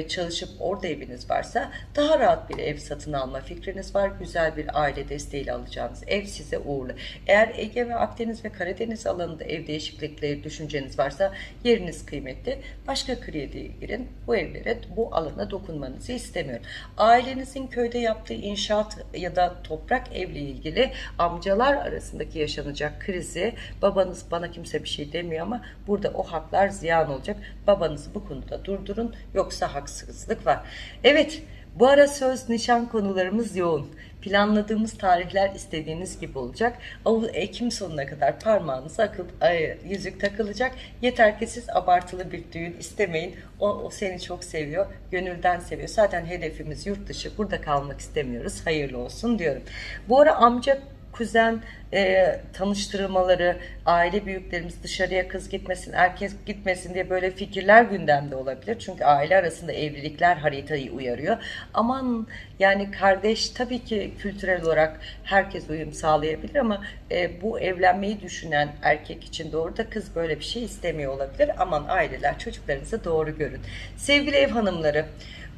çalışıp orada eviniz varsa daha rahat bir ev satın alma fikriniz var. Güzel bir aile desteğiyle alacağınız ev size uğurlu. Eğer Ege ve Akdeniz ve Karadeniz alanında ev değişiklikleri düşünceniz varsa yeriniz kıymetli. Başka krediye girin. Bu evlere, bu alana dokunmanızı istemiyorum. Ailenizin köyde yaptığı inşaat ya da toprak evle ilgili amcalar arasındaki yaşanacak krizi babanız bana kimse bir şey demiyor ama burada o haklar ziyan olacak. Babanızı bu konuda durdurun yoksa haksızlık var. Evet bu ara söz nişan konularımız yoğun. Planladığımız tarihler istediğiniz gibi olacak. Av- Ekim sonuna kadar parmağınıza akıl, ay, yüzük takılacak. Yeter ki siz abartılı bir düğün istemeyin. O, o seni çok seviyor. Gönülden seviyor. Zaten hedefimiz yurt dışı. Burada kalmak istemiyoruz. Hayırlı olsun diyorum. Bu ara amca kuzen e, tanıştırmaları, aile büyüklerimiz dışarıya kız gitmesin, erkek gitmesin diye böyle fikirler gündemde olabilir. Çünkü aile arasında evlilikler haritayı uyarıyor. Aman yani kardeş tabii ki kültürel olarak herkes uyum sağlayabilir ama e, bu evlenmeyi düşünen erkek için doğru da kız böyle bir şey istemiyor olabilir. Aman aileler çocuklarınızı doğru görün. Sevgili ev hanımları,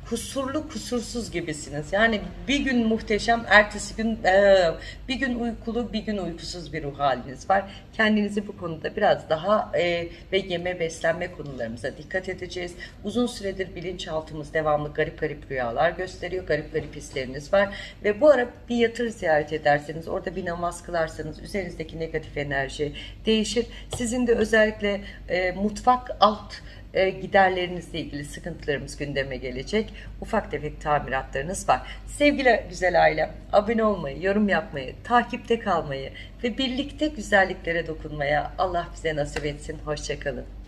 kusurlu kusursuz gibisiniz. Yani bir gün muhteşem, ertesi gün eee, bir gün uykulu, bir gün uykusuz bir ruh haliniz var. Kendinizi bu konuda biraz daha eee, ve yeme beslenme konularımıza dikkat edeceğiz. Uzun süredir bilinçaltımız devamlı garip garip rüyalar gösteriyor. Garip garip hisleriniz var. Ve bu ara bir yatır ziyaret ederseniz, orada bir namaz kılarsanız üzerinizdeki negatif enerji değişir. Sizin de özellikle eee, mutfak alt e, giderlerinizle ilgili sıkıntılarımız gündeme gelecek. Ufak tefek tamiratlarınız var. Sevgili güzel ailem, abone olmayı, yorum yapmayı, takipte kalmayı ve birlikte güzelliklere dokunmaya Allah bize nasip etsin. Hoşçakalın.